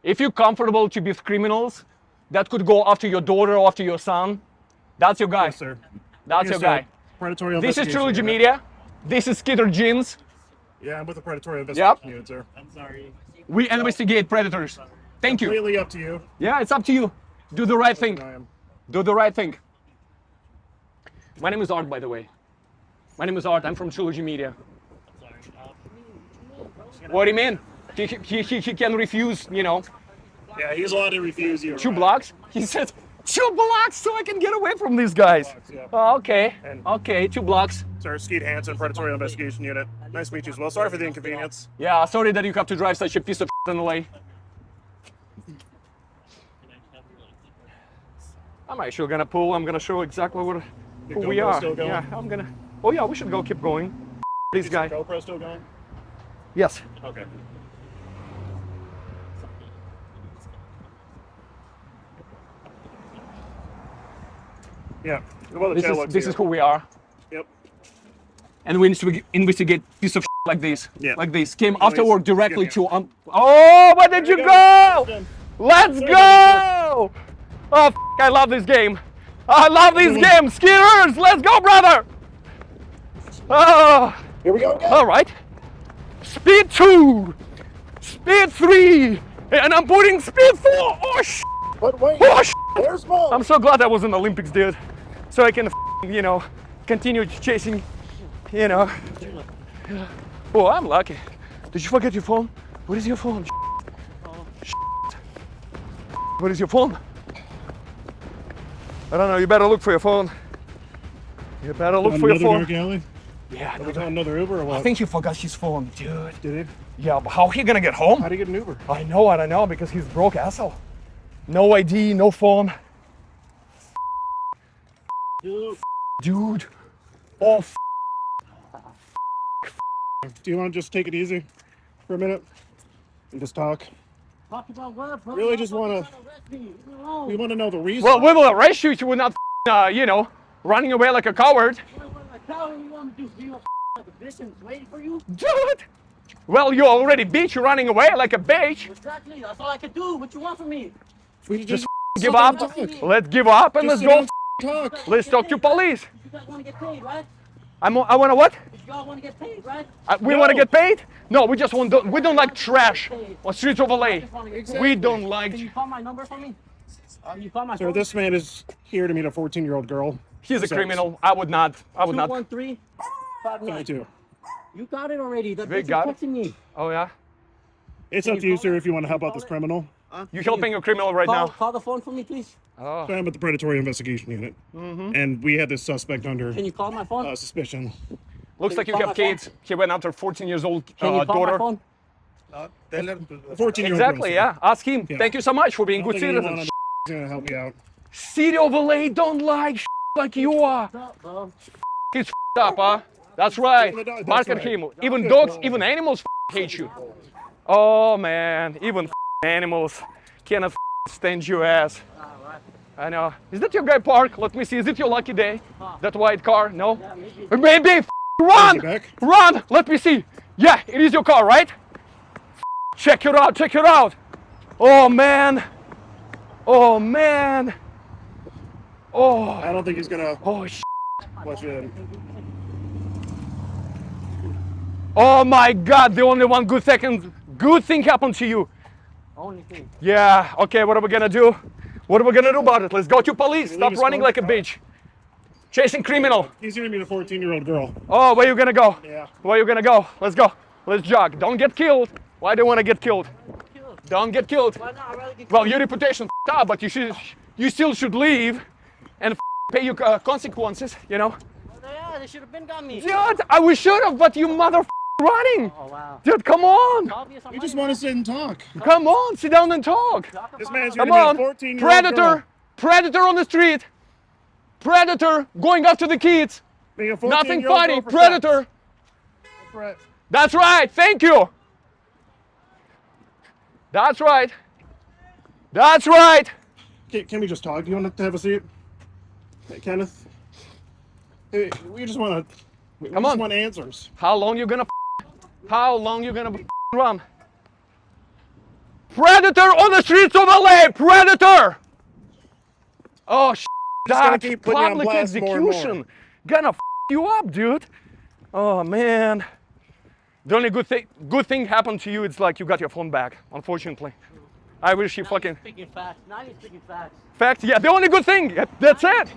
S8: If you're comfortable to be with criminals that could go after your daughter or after your son, that's your guy.
S9: Yes, sir.
S8: That's
S9: Yes,
S8: your
S9: sir.
S8: guy.
S9: Predatory
S8: This is Trilogy. Media. This is Skitter Jeans.
S9: Yeah, I'm with the predatory
S8: Yep.
S9: unit, sir. I'm sorry.
S8: We investigate predators. Thank you.
S9: Completely up to you.
S8: Yeah, it's up to you. Do the right thing. Do the right thing. My name is Art, by the way. My name is Art. I'm from Trilogy Media. What do you mean? He, he, he, he can refuse, you know,
S9: Yeah, he's allowed to refuse you.
S8: two
S9: ride.
S8: blocks. He says, two blocks so I can get away from these guys.
S9: yeah.
S8: Oh, okay.
S9: And-
S8: Okay, two blocks.
S9: Sir, Skeet Hansen, Predatory Investigation Unit. Nice to meet you as well. Sorry for the inconvenience.
S8: Yeah, sorry that you have to drive such a piece of in the way. I'm actually gonna pull. I'm gonna show exactly what who we are. Yeah, I'm gonna. Oh yeah, we should go. Keep going. This guy.
S9: GoPro still going?
S8: Yes.
S9: Okay. Yeah. Well,
S8: This is this
S9: here.
S8: is who we are,
S9: Yep.
S8: and we investig- investigate piece of like this.
S9: Yeah.
S8: Like this. Came
S9: Nice.
S8: afterward directly to. Um, oh, where did you
S9: you
S8: go?
S9: go.
S8: Let's go! Oh, f- I love this game. I love this
S9: Good one.
S8: game. Skiers, let's go, brother. Oh.
S9: Here we go again.
S8: All right. Speed two. Speed three. And I'm putting speed four. Oh, sh.
S9: But wait,
S8: Oh, sh.
S9: there's more.
S8: I'm so glad I was in the Olympics, dude. So I can, you know, continue chasing, you know. Oh, I'm lucky. Did you forget your phone? What is your phone? What is your phone? I don't know. You better look for your phone. You better look for your
S9: another
S8: phone.
S9: dark alley?
S8: Yeah,
S9: Are we calling another Uber or what?
S8: I think he forgot his phone, dude.
S9: Did
S8: Yeah, but how he gonna get home?
S9: How do you get an Uber?
S8: I know, I don't know, because he's broke asshole. No ID, no phone.
S9: Dude.
S8: Dude. Oh, f-
S9: Do you want to just take it easy for a minute and just talk?
S4: Talk about what, bro?
S9: Really just wanna-
S4: Arrest me. Leave me alone.
S9: We want to know the reason.
S8: well, we will arrest you if you were not, uh, you know, running away like a coward.
S4: You want to you?
S8: Dude. Well, you already bitch, you're running away like a bitch.
S4: Exactly. That's all I can do. What you want from me?
S9: we just
S8: Give up.
S9: down and talk.
S8: Let's give up and
S9: Just
S8: let's go.
S9: Down and talk.
S8: Let's talk to police.
S4: You guys want to get paid, right?
S8: I'm. I want to what?
S4: Y'all want to get paid, right?
S8: Uh, we want to get paid? No, we just want. To, we don't like trash on streets of LA. We don't like.
S4: Can you call my number for me? Um, you call my
S9: Sir,
S4: phone?
S9: this man is here to meet a 14 year old girl.
S8: He's a
S9: Besides,
S8: criminal. I would not. I would not.
S4: 213
S9: 22.
S4: You got it already. The
S8: They
S4: bitch is
S8: got it?
S4: texting me.
S8: Oh yeah.
S9: It's up to you, sir, if you want to help out this criminal.
S8: You're helping a criminal right
S4: Call,
S8: now.
S4: call the phone for me, please.
S8: Oh.
S9: So I'm at the Predatory Investigation Unit. And we had this suspect under
S4: Can you call my phone?
S9: uh, suspicion.
S8: Looks
S4: Can
S8: like
S4: you
S8: you have
S4: my phone?
S8: kids. He went after 14 years old
S4: Can
S8: uh,
S4: you call
S8: daughter.
S4: my phone?
S9: A 14 year old
S8: Exactly. Yeah. Ask him.
S9: Yeah.
S8: Thank you so much for being good
S9: Anyone
S8: citizens.
S9: on going to help you out.
S8: City of LA don't like like you are.
S4: What's up.
S8: He's up, huh? That's right.
S9: That's
S8: Mark at
S9: right.
S8: him. Even dogs, even animals hate you. Oh man, even animals cannot stand your ass. I know. Is that your guy park? Let me see. Is it your lucky day? That white car? No? Maybe. Run!
S9: Is he back?
S8: Run! Let me see. Yeah, it is your car, right? Check it out. Check it out. Oh man. Oh man. Oh.
S9: I don't think he's going to
S8: Oh sh-
S9: let you in.
S8: Oh my God! The only one good second, good thing happened to you.
S4: Only thing.
S8: Yeah. Okay. What are we gonna do? What are we gonna do about it? Let's go to police. Stop running like a bitch. Chasing criminal.
S9: He's going to meet a 14 year old girl.
S8: Oh, where you gonna go?
S9: Yeah.
S8: Where you gonna go? Let's go. Let's jog. Don't get killed. Why do you wanna get killed? Don't get killed.
S4: Why not? I'd rather get
S8: Well, your reputation f***ed up, but you should, you still should leave, and f- pay your uh, consequences. You know.
S4: Yeah, they should have been got me.
S8: Dude, I we should have, but you mother f- running.
S4: Oh, wow.
S8: Dude, come on.
S4: Obvious
S9: You just want to sit and talk.
S8: Come on, sit down and talk.
S9: This man's here
S8: Come
S9: to meet
S8: on,
S9: 14 year old
S8: predator, predator on the street, predator going after the kids. Nothing funny, predator.
S9: That's right.
S8: That's right. Thank you. That's right. That's right.
S9: Can, can we just talk? Do you want to have a seat? Hey, Kenneth? Hey, we just want to. We
S8: Come
S9: just
S8: on.
S9: want answers.
S8: How long you gonna? How long you gonna run? Predator on the streets of LA. Predator. Oh, sh-
S9: gonna keep putting you on
S8: public
S9: blast more more.
S8: execution gonna f- you up, dude. Oh man. The only good thing good thing happened to you. It's like you got your phone back. Unfortunately, I wish you
S4: Now
S8: fucking
S4: speaking facts. Now you're speaking facts.
S8: fact. Yeah, the only good thing. yeah, That's it.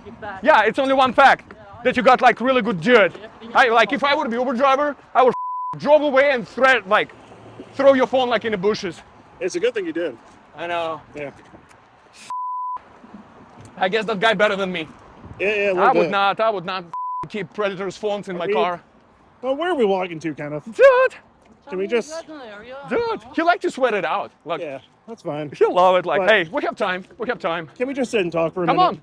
S8: Yeah, it's only one fact that you got like really good dude. I like if I would be Uber driver, I would drove away and threat like throw your phone like in the bushes.
S9: It's a good thing you did.
S8: I know.
S9: Yeah.
S8: I guess that guy better than me.
S9: Yeah, yeah,
S8: I would
S9: bit.
S8: not. I would not keep predators' phones in my car.
S9: Well, where are we walking to, Kenneth?
S8: Dude,
S9: Can we just.
S8: dude, he like to sweat it out. Like
S9: Yeah, that's fine.
S8: he'll love it. Like,
S9: But-
S8: hey, we have time. We have time.
S9: Can we just sit and talk for a
S8: Come
S9: minute?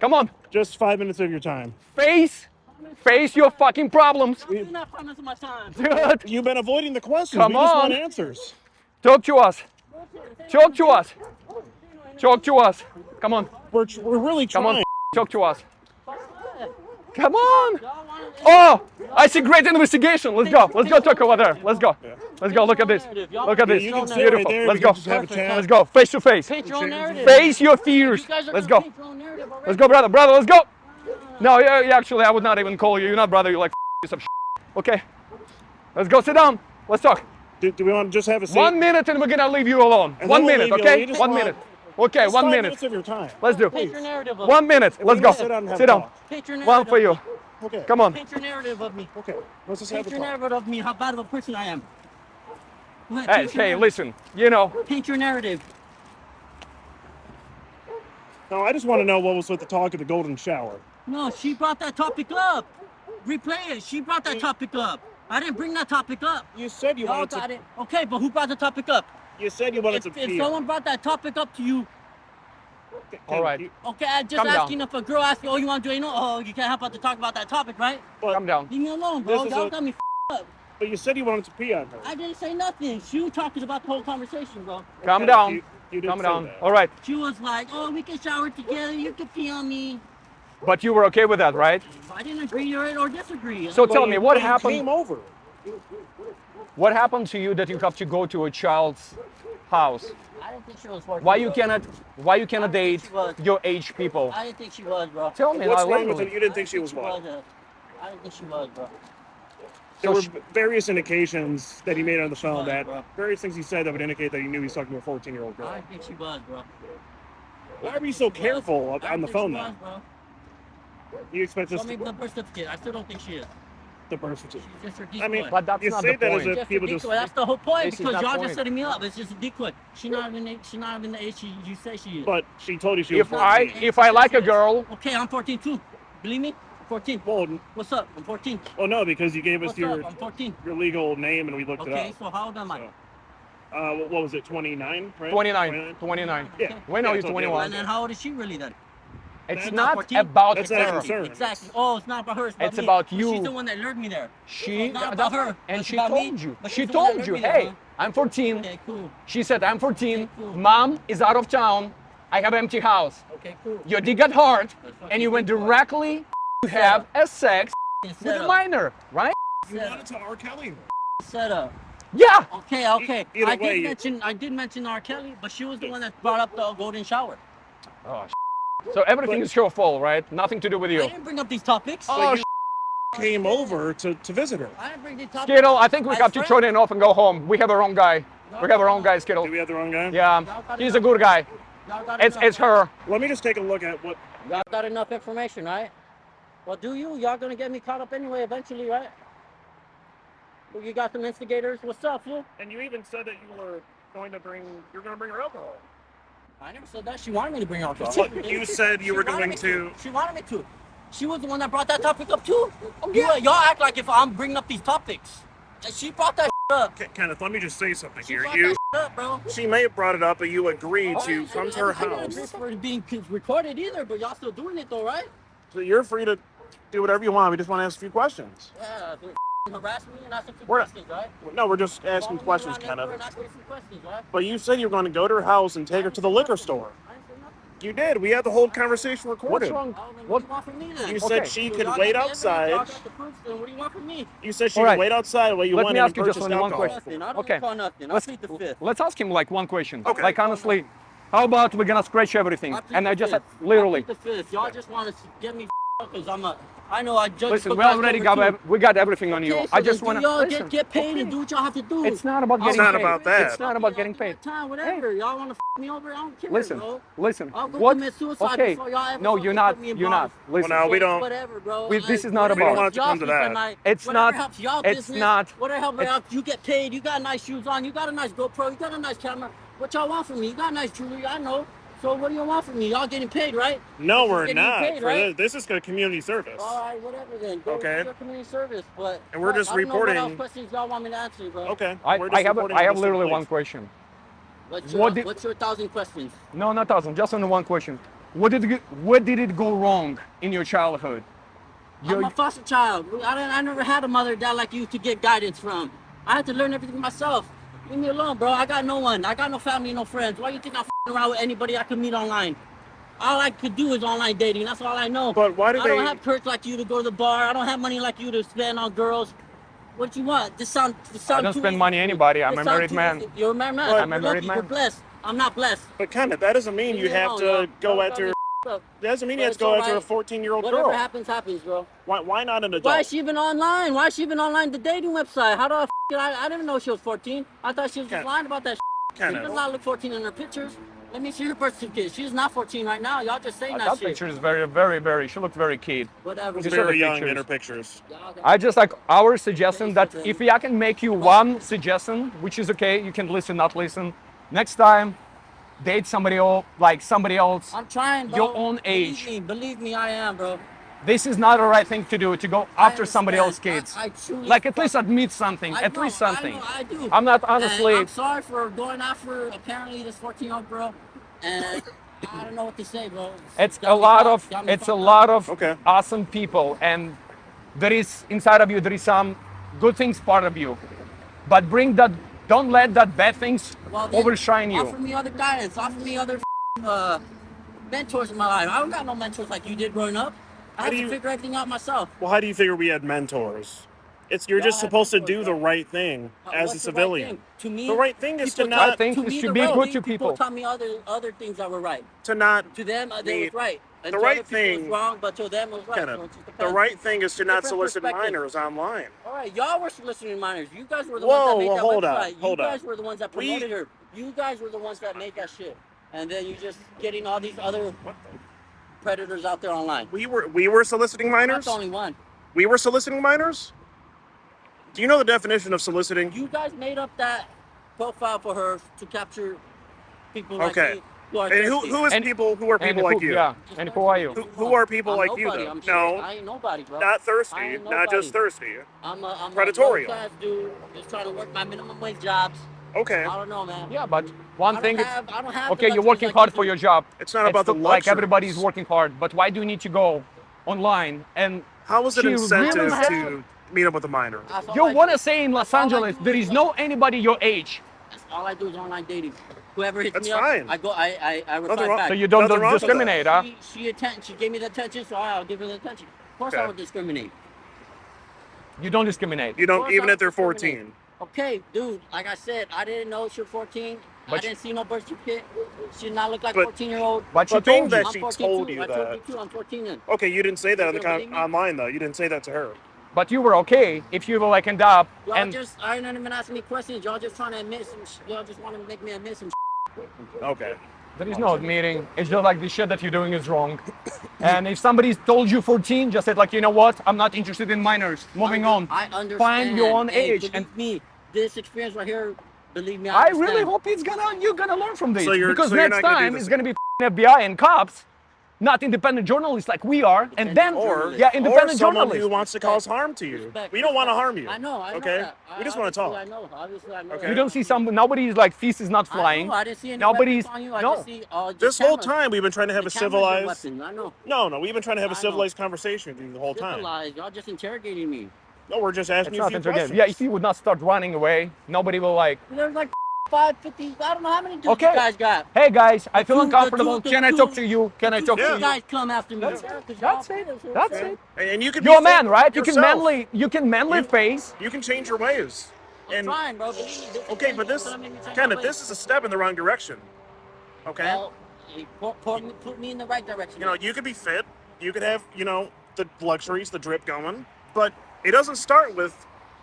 S8: Come on, come on.
S9: Just five minutes of your time.
S8: Face, face your fucking problems,
S4: You're not five minutes of my time.
S8: dude.
S9: You've been avoiding the questions.
S8: Come
S9: we just
S8: on.
S9: want answers.
S8: Talk to us. Talk to us. Talk to us. Come on.
S9: We're, tr- we're really trying.
S8: Come on. Talk to us. Come on. Oh, I see great investigation. Let's go. Let's go talk over there. Let's go. Let's go. Look at this. Look at this.
S9: you can sit right
S8: Beautiful. Let's go.
S9: can just have a chat.
S8: Let's go. Face to face.
S4: Paint your own narrative.
S8: Face your fears.
S4: You guys are
S8: Let's go.
S4: paint your own narrative already.
S8: Let's go, brother. Brother, let's go. No, yeah, yeah, actually, I would not even call you. You're not brother. You're like piece of shit. Okay. Let's go. Sit down. Let's talk.
S9: Do, do we want to just have a seat?
S8: One minute and we're gonna leave you alone.
S9: And
S8: One
S9: then we'll
S8: minute,
S9: leave you alone.
S8: okay? One
S9: want-
S8: minute. Okay,
S9: Just
S8: one
S9: five
S8: minute.
S9: minutes of your time.
S8: Let's do.
S4: Paint your narrative of
S8: One minute. Let's go.
S9: sit down
S8: Sit down.
S4: Paint your narrative
S8: One for you.
S9: Okay.
S8: Come on.
S4: Paint your narrative of me.
S9: Okay. Let's just have
S4: Paint
S9: a
S4: your
S9: talk.
S4: narrative of me, how bad of a person I am. Go
S8: Hey, hey,
S4: narrative.
S8: listen. You know,
S4: Paint your narrative.
S9: No, I just want to know what was with the talk of the golden shower.
S4: No, she brought that topic up. Replay it. She brought that topic up. I didn't bring that topic up.
S9: You said you wanted
S4: got
S9: to.
S4: it. Okay, but who brought the topic up?
S9: You said you wanted
S4: If,
S9: to
S4: if
S9: pee.
S4: someone brought that topic up to you, okay,
S8: all right.
S9: You-
S4: okay, I just
S8: Calm down.
S4: asking if a girl asks you, oh, you want to do anal? Oh, you can't help but to talk about that topic, right?
S9: but,
S8: Calm down.
S4: Leave me alone, bro. Y'all got me f- up.
S9: but you said you wanted to pee on her.
S4: I didn't say nothing. She was talking about the whole conversation, bro.
S8: Calm
S9: Okay,
S8: down.
S9: You, you
S8: Calm down.
S9: that.
S8: All right.
S4: She was like, oh, we can shower together. You can pee on me.
S8: But you were okay with that, right?
S4: I didn't agree or, or disagree.
S8: So
S9: But
S8: tell me, what happened?
S9: Came over.
S8: What happened to you that you have to go to a child's house?
S4: I didn't think she was working.
S8: Why you cannot? Why you cannot date your age people?
S4: I didn't think she was, bro.
S8: Tell me.
S9: What's wrong with
S8: literally-
S9: it? You didn't think she was
S4: She
S9: what?
S4: was, I didn't think she was, bro.
S9: There
S8: So
S9: were
S8: she-
S9: various indications that he made on the phone
S4: was,
S9: that
S4: bro.
S9: various things he said that would indicate that he knew he was talking to a 14 year old girl.
S4: I don't think she was, bro.
S9: Why are you so careful
S4: I
S9: on the phone
S4: she
S9: then?
S4: was, bro.
S9: You expect
S4: Show
S9: us
S4: me
S9: to
S4: the birth certificate. I still don't think she is.
S9: the birth certificate?
S4: She's just her
S9: I mean.
S8: But that's
S9: you
S8: not
S9: say
S8: the
S9: that
S8: point.
S9: as if
S4: Just a
S9: people just.
S4: That's the whole point
S8: This
S4: because
S8: not
S4: y'all just setting me up. It's just a decoy. She not even the- she not even the age she, you say she is.
S9: But she told you she was
S8: If
S9: 14.
S8: I if I like a girl,
S4: okay, I'm 14 too. Believe me, 14.
S9: Well,
S4: What's up? I'm 14.
S9: well, no, because you gave us
S4: What's
S9: your?
S4: I'm 14.
S9: your legal name and we looked
S4: Okay,
S9: it up.
S4: Okay, so how old am I?
S9: So. Uh, what- what was it? 29, right?
S8: 29, 29.
S9: Yeah.
S8: We know
S9: Yeah,
S8: you're
S9: so-
S8: 21.
S4: And then how old is she really then?
S8: It's
S9: That's
S8: not
S4: 14?
S8: about
S9: That's
S8: her.
S9: concern.
S4: Exactly. Oh, it's not about her. It's about
S8: It's
S4: me.
S8: about
S4: But
S8: you.
S4: She's the one that lured me there.
S8: She
S4: It's not about her.
S8: and she
S4: about me,
S8: told you. She
S4: she's the one that
S8: told you,
S4: lured me there,
S8: hey. I'm 14.
S4: Okay, cool.
S8: She said, I'm 14.
S4: Okay, cool.
S8: Mom is out of town. I have empty house.
S4: Okay, cool.
S8: Your dick got hard, and you went directly to have a sex with a minor, right?
S9: You wanted to R. Kelly.
S4: Set up.
S8: Yeah.
S4: Okay, okay.
S9: Either
S4: I did
S9: way, you-
S4: mention I did mention R. Kelly, but she was the one that brought up the golden shower.
S8: Oh, so everything is your fault, right? Nothing to do with you.
S4: I didn't bring up these topics.
S8: Oh,
S9: you came over to, to visit her.
S4: I didn't bring these topics.
S8: Skittle, I think we
S4: As
S8: have to
S4: friends.
S8: turn it off and go home. We have our own guy. We have our own guy, Skittle.
S9: Do we have the wrong guy?
S8: Yeah, he's a good guy. It's
S4: enough,
S8: it's her.
S9: Let me just take a look at what.
S4: Y'all got enough information, right? Well, do you? Y'all gonna get me caught up anyway, eventually, right? Well, You got some instigators. What's up, fool?
S9: And you even said that you were going to bring. You're going to bring her alcohol.
S4: I never said that. She wanted me to bring alcohol.
S9: What, you said you
S4: She
S9: were going
S4: me
S9: to.
S4: She wanted me to. She was the one that brought that topic up too. Oh, you, y'all act like if I'm bringing up these topics. She brought that up.
S9: Ke- Kenneth, let me just say something
S4: She
S9: here. You.
S4: up, bro.
S9: She may have brought it up, but you agreed
S4: Oh,
S9: to
S4: I-
S9: come
S4: I-
S9: to her
S4: I
S9: house.
S4: for it being recorded either, but y'all still doing it though, right?
S9: So you're free to do whatever you want. We just want to ask a few questions.
S4: Yeah, harass me and ask a
S9: We're-
S4: questions, right?
S9: No, we're just asking
S4: Follow
S9: questions,
S4: around everywhere
S9: Kenneth.
S4: and ask me some questions, right?
S9: But you said you were going to go to her house and take her to the liquor store.
S4: I didn't say nothing.
S9: You did. We had the whole conversation recorded.
S8: What's
S9: recorded.
S8: wrong?
S4: Then
S8: What?
S4: what do you want from me then?
S9: You
S8: Okay.
S9: said she
S4: So
S9: could
S4: y'all
S9: wait
S4: got the evidence,
S9: outside.
S4: Y'all got the proofs, then what do you want from me?
S9: You said she
S8: All
S9: could wait outside while you
S8: Let
S9: went
S8: me ask you just
S9: purchased
S8: only one question.
S4: Nothing. I don't
S8: Okay.
S4: call nothing. I'll
S8: Let's
S4: plead the fifth.
S8: let's ask him like one question.
S9: Okay.
S8: Like honestly, how about we're gonna scratch everything?
S4: I
S8: And I just
S4: fifth.
S8: literally.
S4: I the fifth. Y'all just want to get me because I'm a. I know I judge.
S8: Listen, we already got
S4: too.
S8: we got everything on you.
S4: Okay, so
S8: I just want to
S4: get, get paid and do what y'all have to do.
S8: It's not about
S4: I'll
S8: getting
S9: not
S8: paid.
S9: about that.
S8: It's not about getting paid.
S4: Time, whatever. Y'all want to f me over? I don't care.
S8: Listen,
S4: bro.
S8: listen.
S4: I'll go
S8: What?
S4: commit suicide
S8: Okay.
S4: before y'all ever
S8: No, you're not.
S4: me
S8: You're not. Listen.
S9: Well, now we don't.
S4: Whatever, bro.
S8: We- this is not about- We don't
S9: want to
S4: y'all
S9: come to that.
S8: It's not-
S4: Helps y'all
S8: it's
S4: business,
S8: not-
S4: Whatever helps
S8: it's-
S4: out, you get paid. You got nice shoes on. You got a nice GoPro. You got a nice camera. What y'all want from me? You got nice jewelry. I know. So what do you want from me? Y'all getting paid, right?
S9: No, we're not.
S4: paid,
S9: For
S4: right?
S9: this. this is a community service.
S4: All right, whatever then. Go
S9: Okay.
S4: to your community service, but
S9: And we're
S4: fuck,
S9: just
S4: I don't know what else
S9: reporting-
S4: questions y'all want me to answer, bro.
S9: Okay.
S8: I,
S9: we're
S8: I
S9: just
S8: have
S9: reporting
S8: I have
S9: what's
S8: literally
S9: taking
S8: one question.
S4: What's your,
S8: What did-
S4: what's your thousand questions?
S8: No, not thousand. Just on the one question. What did it, what did it go wrong in your childhood?
S4: I'm a foster child. I, I never had a mother dad like you to get guidance from. I had to learn everything myself. Leave me alone, bro. I got no one. I got no family, no friends. Why you think I'm around with anybody I could meet online? All I could do is online dating. That's all I know.
S9: But why do
S4: I
S9: they?
S4: don't have courage like you to go to the bar. I don't have money like you to spend on girls. What you want? This sound. This sound
S8: I don't spend
S4: easy
S8: money anybody. I'm a married man.
S4: easy. You're a married man.
S8: I'm a married
S4: lucky.
S8: man.
S4: You're blessed. I'm not blessed.
S9: But kind of that doesn't mean you have
S4: alone,
S9: to go
S4: oh,
S9: after.
S4: Tell me up.
S9: That doesn't mean
S4: But
S9: you have to go
S4: all
S9: after a 14 year old
S4: Whatever
S9: girl.
S4: happens, happens, bro.
S9: Why, why not an adult?
S4: Why is she even online? Why is she even online the dating website? How do I f- it? I, I didn't know she was 14. I thought she was just
S9: Ken-
S4: lying about that. She does not look 14 in her pictures. Let me see her birth certificate. She's not 14 right now. Y'all just saying
S8: Uh,
S4: that,
S8: that
S4: shit.
S8: picture is very, very, very. She looked very kid.
S4: Whatever.
S8: She's
S4: bro.
S8: saw the
S9: very young in her pictures.
S4: Y'all
S8: I just like our suggestion that
S4: Okay,
S8: if I can make you one suggestion, which is okay, you can listen, not listen. Next time, date somebody else, like somebody else.
S4: I'm trying, bro.
S8: your own age.
S4: Believe me, believe me, I am, bro.
S8: This is not the right thing to do. To go after somebody else's kids.
S4: I, I truly
S8: like at least admit something.
S4: I
S8: at
S4: know,
S8: least something.
S4: I, know, I do.
S8: I'm not honestly...
S4: And
S8: honestly.
S4: I'm sorry for going after apparently this 14 year old girl, and I don't know what to say, bro.
S8: It's a lot of it's a
S4: fucked up.
S8: lot of
S9: Okay.
S8: awesome people, and there is inside of you there is some good things part of you, but bring that. Don't let that bad things
S4: Well,
S8: overshine you.
S4: Offer me other guidance. Offer me other uh, mentors in my life. I don't got no mentors like you did growing up. I
S9: How
S4: had
S9: do
S4: to
S9: you-
S4: figure everything out myself.
S9: Well, how do you figure we had mentors? It's you're just supposed to do the right thing
S4: Uh,
S9: as a
S4: what's the right
S9: civilian.
S4: to me,
S9: The right thing is to
S4: people taught-
S9: not
S8: think
S4: to
S8: is
S4: me,
S8: to
S4: the
S8: be
S4: right
S8: good
S4: thing,
S8: to
S4: people
S8: people.
S4: taught me other other things that were right.
S9: to not
S4: To them, uh, they
S9: Need-
S4: was right. And
S9: the right thing-
S4: wrong, but to them it's right. So
S9: the right thing is to not solicit minors online.
S4: All right, y'all were soliciting minors. You guys were the
S9: Whoa,
S4: ones that made
S9: whoa,
S4: that
S9: hold up,
S4: website.
S9: hold
S4: you
S9: up.
S4: guys were the ones that
S9: We-
S4: promoted her. You guys were the ones that made that shit. And then you're just getting all these other predators out there online.
S9: We were we were soliciting minors.
S4: the only one.
S9: We were soliciting minors. Do you know the definition of soliciting?
S4: You guys made up that profile for her to capture people like
S9: Okay.
S4: me who are
S9: And who who is
S8: And-
S9: people who are
S8: and
S9: people
S8: who-
S9: like you?
S8: Yeah. And who are you?
S9: Who, who are people
S4: I'm
S9: like you though?
S4: I'm.
S9: No,
S4: I ain't nobody, bro.
S9: not thirsty. Not just thirsty.
S4: I'm a, I'm
S9: Predatorial.
S4: a class dude just trying to work my minimum wage jobs.
S9: Okay.
S4: I don't know, man.
S8: Yeah, but one
S4: I don't
S8: thing is,
S4: have- I don't have
S8: okay, you're working
S4: like
S8: hard
S4: you
S8: for your job.
S9: It's not about the
S8: like
S9: luxuries.
S8: everybody's working hard, but why do you need to go online and
S9: How is it
S8: she really
S9: incentive
S8: had-
S9: to meet up with a minor?
S8: You want to say in Los
S4: That's all I
S8: Angeles there is no anybody your age,
S4: That's all I do is online dating. Whoever hits
S9: That's
S4: me
S9: fine.
S4: up, I go, I, I, I reply
S9: Nothing wrong-
S4: back.
S8: so you don't,
S9: Nothing
S8: don't
S9: wrong with
S8: discriminate, huh?
S4: She, she, atten- she gave me the attention, so I'll give her the attention. Of course,
S9: Okay.
S4: I would discriminate.
S8: You don't discriminate.
S9: You don't
S4: course
S9: even if they're
S4: discriminate.
S9: 14.
S4: Okay, dude. Like I said, I didn't know she was 14. I
S8: But-
S4: didn't see no birth certificate. She did not look like
S9: But-
S4: 14 year old.
S8: But she
S9: But being
S8: told you.
S9: that she told
S4: too.
S9: you
S4: I told
S9: that.
S4: you too. I'm 14 then.
S9: Okay, you didn't say that on the
S4: You don't
S9: con-
S4: believe me?
S9: online though. You didn't say that to her.
S8: But you were okay if you were like end up
S4: Y'all
S8: and
S4: just, I ain't even asking me questions. Y'all just trying to admit some. Y'all just want to make me admit some.
S9: Okay.
S8: there is no admitting. It's just like the shit that you're doing is wrong. and if somebody's told you 14, just said like, you know what? I'm not interested in minors. Moving on.
S4: I understand.
S8: Find your own
S4: Hey,
S8: age. And
S4: me, this experience right here, believe me, I,
S8: I really hope it's gonna you're gonna learn from this
S9: So you're-
S8: because
S9: so you're
S8: next
S9: not gonna do
S8: time
S9: this
S8: it's gonna be FBI and cops, not independent journalists like we are, and then
S9: Or
S8: yeah,
S9: or
S8: independent
S9: someone
S8: journalists.
S9: who wants to cause harm to you.
S4: Respect,
S9: We don't want to harm you.
S4: I know. I know
S9: Okay.
S4: that.
S9: We just want to talk.
S4: I know. Obviously, I know.
S9: Okay.
S8: You don't see some nobody's like feast is not
S4: I
S8: flying.
S4: know. I didn't see any
S8: Nobody's
S4: weapons on you. I
S8: no.
S4: just see, uh, just
S9: This whole time we've been trying to have
S4: The
S9: a civilized.
S4: weapons. I know.
S9: No, no, we've been trying to have a civilized conversation the whole time.
S4: Civilized. Y'all just interrogating me.
S9: No, we're just asking
S8: It's
S9: you a
S8: not
S9: few
S8: interrogating.
S9: questions.
S8: Yeah, if you would not start running away, nobody will like.
S4: There's like five, fifty. I don't know how many dudes
S8: Okay.
S4: you guys got.
S8: Hey guys, I feel
S4: two- the
S8: uncomfortable.
S4: two- the
S8: Can I
S4: two-
S8: talk to you? Can I
S4: Two
S8: talk to
S4: big
S8: you?
S4: guys come after me.
S8: That's
S4: Yeah,
S8: it.
S4: 'cause y'all
S8: That's it. That's it.
S9: And, and you can
S8: You're a man,
S9: fit
S8: right? You can
S9: yourself.
S8: manly, you can manly
S9: You-
S8: face.
S9: You can change your ways.
S4: I'm
S9: And
S4: trying, bro. believe me, this
S9: okay, but this,
S4: gonna make me change my
S9: Kenneth, this is a step in the wrong direction. Okay.
S4: Well, hey, pour, pour me, put me in the right direction.
S9: you know, you could be fit. You could have, you know, the luxuries, the drip going, but it doesn't start with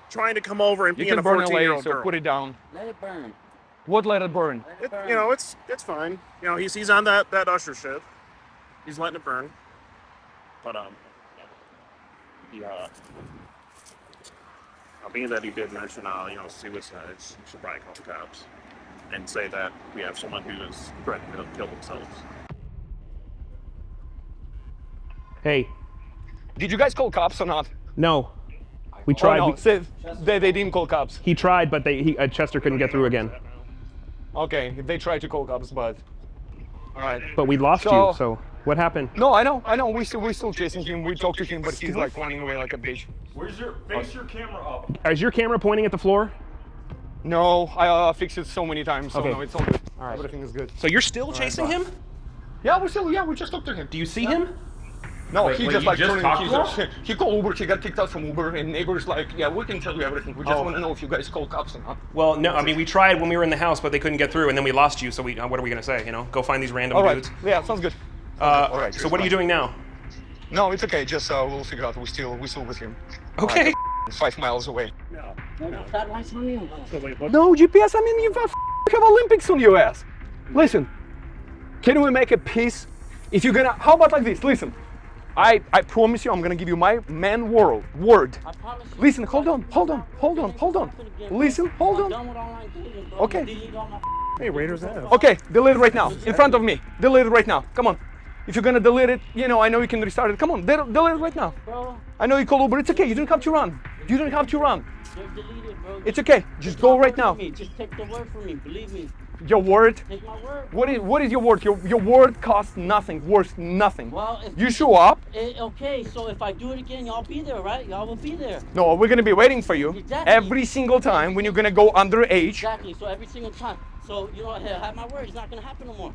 S9: trying to come over and
S8: You
S9: being
S8: can
S9: a
S8: burn
S9: 14
S8: away,
S9: year old
S8: so
S9: girl.
S8: put it down.
S4: Let it burn.
S8: What let it burn?
S4: It
S9: It, you know, it's it's fine. You know, he's he's on that that usher shit. He's letting it burn. But um, yeah. Uh, being that he did mention, uh, you know, suicides, you should probably call the cops and say that we have someone who is threatening to kill themselves.
S5: Hey,
S8: Did you guys call cops or not?
S5: no. We
S8: Oh,
S5: tried.
S8: no,
S5: we-
S8: they, they didn't call cops.
S5: he tried, but they, he, uh, Chester couldn't get through again.
S8: Okay, they tried to call cops, but all right.
S5: But we lost
S8: So-
S5: you, so what happened?
S8: No, I know, I know. We still, we still chasing him. We talked to him, but he's like running away like a bitch.
S12: Where's your face your camera up?
S5: Is your camera pointing at the floor?
S8: No, I uh, fixed it so many times, so
S5: Okay.
S8: no, it's all good.
S5: All right.
S8: Everything is good.
S1: So you're still chasing him?
S8: Yeah, we're still, yeah, we just talked to him.
S1: Do you see him?
S8: No,
S12: Wait,
S8: he
S12: wait,
S8: just like
S12: just
S8: turning
S12: talked
S8: keys. He called Uber. He got kicked out from Uber, and neighbors like, yeah, we can tell you everything. We just
S1: Oh.
S8: want to know if you guys call cops or not.
S1: Well, no. I mean, we tried when we were in the house, but they couldn't get through, and then we lost you. So we, uh, what are we gonna say? You know, go find these random
S8: All right.
S1: dudes.
S8: Yeah, sounds good.
S1: Uh,
S8: All right,
S1: so
S8: cheers,
S1: what are you doing now?
S8: No, it's okay. Just uh, we'll figure out. We still, we still with him.
S1: Okay.
S8: Five miles away.
S4: Satellites on you.
S8: No, GPS. I mean, you have have Olympics on your ass. Listen, can we make a peace? If you're gonna, how about like this? Listen, I, I promise you, I'm gonna give you my man world word.
S4: I promise you.
S8: Listen, hold on, hold on, hold on, hold on. Listen, hold on.
S4: done with online dating, bro.
S8: Okay.
S4: Delete all my
S9: Hey, Raiders Ave.
S8: Okay, delete it right now, in front of me. Delete it right now. Come on. If you're gonna delete it, you know, I know you can restart it. Come on, delete it right now.
S4: bro.
S8: I know you call Uber. It's okay. You don't have to run. You don't have to run.
S4: They're deleted, bro.
S8: It's okay. Just go right now.
S4: Just take the word from me. Believe me.
S8: Your word.
S4: Take my word.
S8: What is what is your word? Your your word costs nothing. Worth nothing.
S4: Well, if
S8: You show up.
S4: Eh, okay, so if I do it again, y'all be there, right? Y'all will be there.
S8: No, we're gonna be waiting for you
S4: Exactly.
S8: every single time when you're gonna go underage.
S4: Exactly. So every single time. So you know, hey, have my word. It's not gonna happen no more.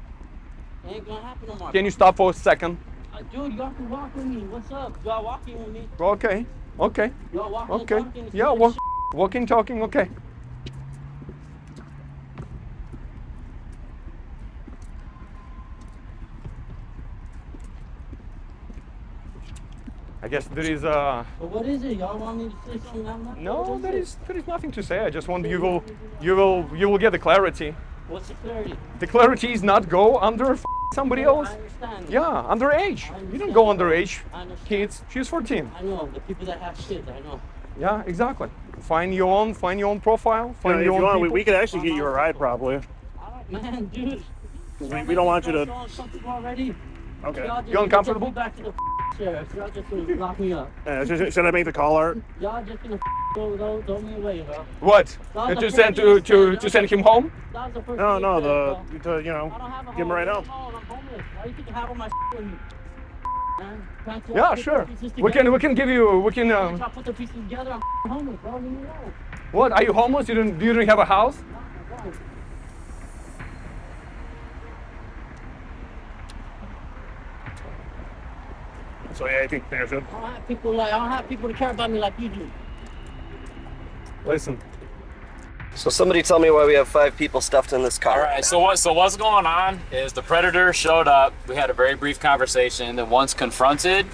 S4: It ain't gonna happen no more.
S8: Can you stop for a second?
S4: Uh, dude, y'all can walk with me. What's up? Y'all walking with me?
S8: Okay. Okay.
S4: Y'all walking
S8: Okay. Yeah. Walk, walking, talking. Okay. I guess there is a.
S4: But what is it? Y'all want me to say something? I'm not
S8: no,
S4: what
S8: there
S4: it?
S8: is there is nothing to say. I just want you will you will you will get the clarity.
S4: What's the clarity?
S8: The clarity is not go under f- somebody
S4: No,
S8: else.
S4: I understand.
S8: Yeah, underage. You don't go underage. Kids, she's 14.
S4: I know the people that have kids. I know.
S8: Yeah, exactly. Find your own, find your own profile,
S9: You
S8: find
S9: know, if
S8: your
S9: you
S8: own
S9: want, we, we could actually get you a ride probably.
S4: All right, Man, dude.
S9: We, we don't want you to.
S4: Y'all already?
S9: Okay.
S4: Just
S9: You uncomfortable?
S4: Back to the sheriff. Y'all just gonna lock me up.
S9: Uh, should, should I make the call, Art?
S4: Y'all just gonna throw me away, bro.
S8: What?
S4: That was
S8: Uh,
S4: the
S8: To send to to to send him home?
S4: That was the first
S9: No, no,
S4: you
S9: the to, you know, give him right home.
S4: bro. I'm homeless. Why you think I have all my with me? Man,
S8: Yeah, sure. We can we can give you we can. Um,
S4: y'all put the pieces together. I'm homeless, bro.
S8: What? Are you homeless? You don't you don't have a house?
S9: So yeah, I think there's it.
S4: I don't have people like I don't have people to care about me like you do.
S8: Listen.
S13: So somebody tell me why we have five people stuffed in this car.
S10: All right. So what? So what's going on is the predator showed up. We had a very brief conversation. Then once confronted,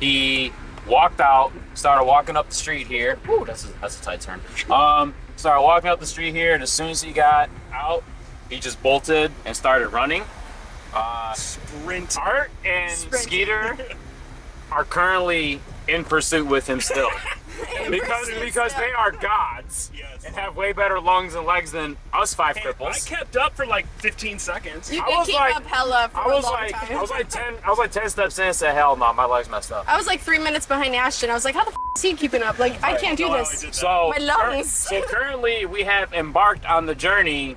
S10: he walked out, started walking up the street here. Ooh, that's a, that's a tight turn. Um, started walking up the street here, and as soon as he got out, he just bolted and started running. Uh,
S9: Sprint.
S10: Art and Skeeter are currently in pursuit with him still. because because they are gods and have way better lungs and legs than us five cripples.
S9: I kept up for like 15 seconds.
S3: You
S10: I was
S3: keep
S10: like-
S3: up hella for
S10: I was
S3: a long
S10: like
S3: time.
S10: I was like ten I was like ten steps in and said hell no my legs messed up.
S3: I was like three minutes behind Ashton. I was like, how the f- is he keeping up? Like, I can't do this.
S10: So
S3: My
S10: cur-
S3: lungs.
S10: so currently we have embarked on the journey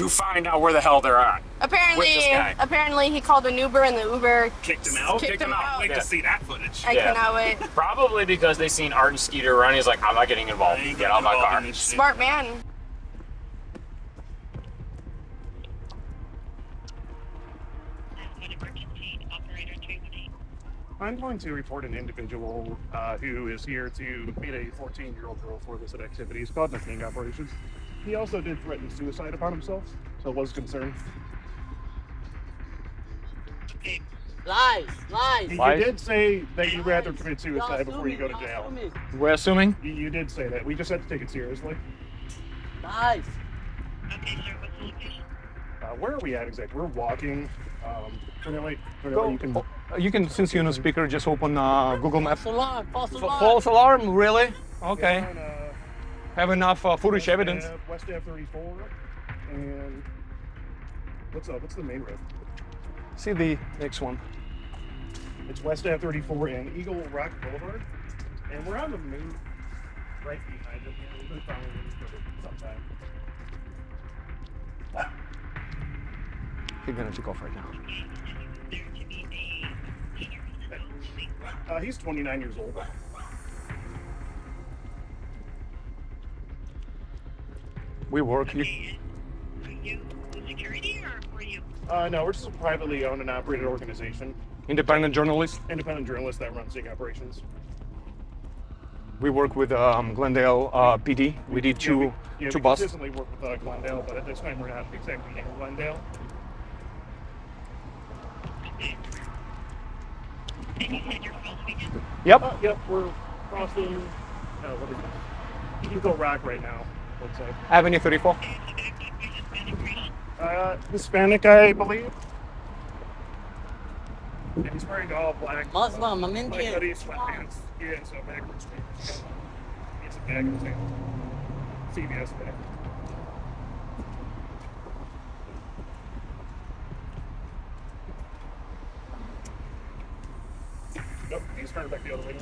S10: to find out where the hell they're at.
S3: Apparently,
S10: With this guy.
S3: apparently he called an Uber and the Uber
S9: kicked him out.
S3: Kicked him out.
S9: Wait
S10: Yeah.
S9: to see that footage.
S3: I cannot wait.
S10: Probably because they seen Art and Skeeter run. He's like, I'm not getting involved. Get out of my car.
S3: Smart man.
S9: I'm going to report an individual uh, who is here to meet a 14 year old girl for illicit activities called sting operations. He also did threaten suicide upon himself, so was concerned.
S4: Lies, lies.
S9: You did say that you'd rather commit suicide before you go to jail.
S8: We're assuming.
S9: You, you did say that. We just have to take it seriously.
S4: Lies.
S9: Uh, where are we at exactly? We're walking. Um, Cornelia, Cornelia,
S8: Go-
S9: you can.
S8: oh, You can since you're on speaker, just open uh, Google Maps.
S4: False alarm. False
S8: F-
S4: alarm.
S8: false alarm, really? Okay.
S9: We're on, uh,
S8: Have enough uh, footage
S9: West
S8: evidence.
S9: West Ave 34. And what's up? What's the main road?
S8: See the next one.
S9: It's West Ave 34 and Eagle Rock Boulevard. And we're on the move right behind it. We've been following this for some time.
S8: He's gonna take off right now.
S9: Uh, he's 29 years old.
S8: We work. You,
S9: Uh, no, we're just a privately owned and operated organization.
S8: independent journalist.
S9: Independent journalist that runs Sting operations.
S8: We work with um, Glendale uh, PD. We did two
S9: Yeah, we, yeah,
S8: two
S9: we
S8: buses.
S9: consistently work with uh, Glendale, but at this time we're not exactly in Glendale.
S8: Yep.
S9: Uh, yep, we're crossing. Uh, what is it? Eagle Rock right now. Let's say.
S8: Avenue 34.
S9: Uh, Hispanic, I believe. And he's wearing all black.
S4: Muslim, I'm
S9: Black hoodie, sweatpants. Yeah, so backwards. It's a bag of thing. CVS bag. Nope, he's turning back the other way. now.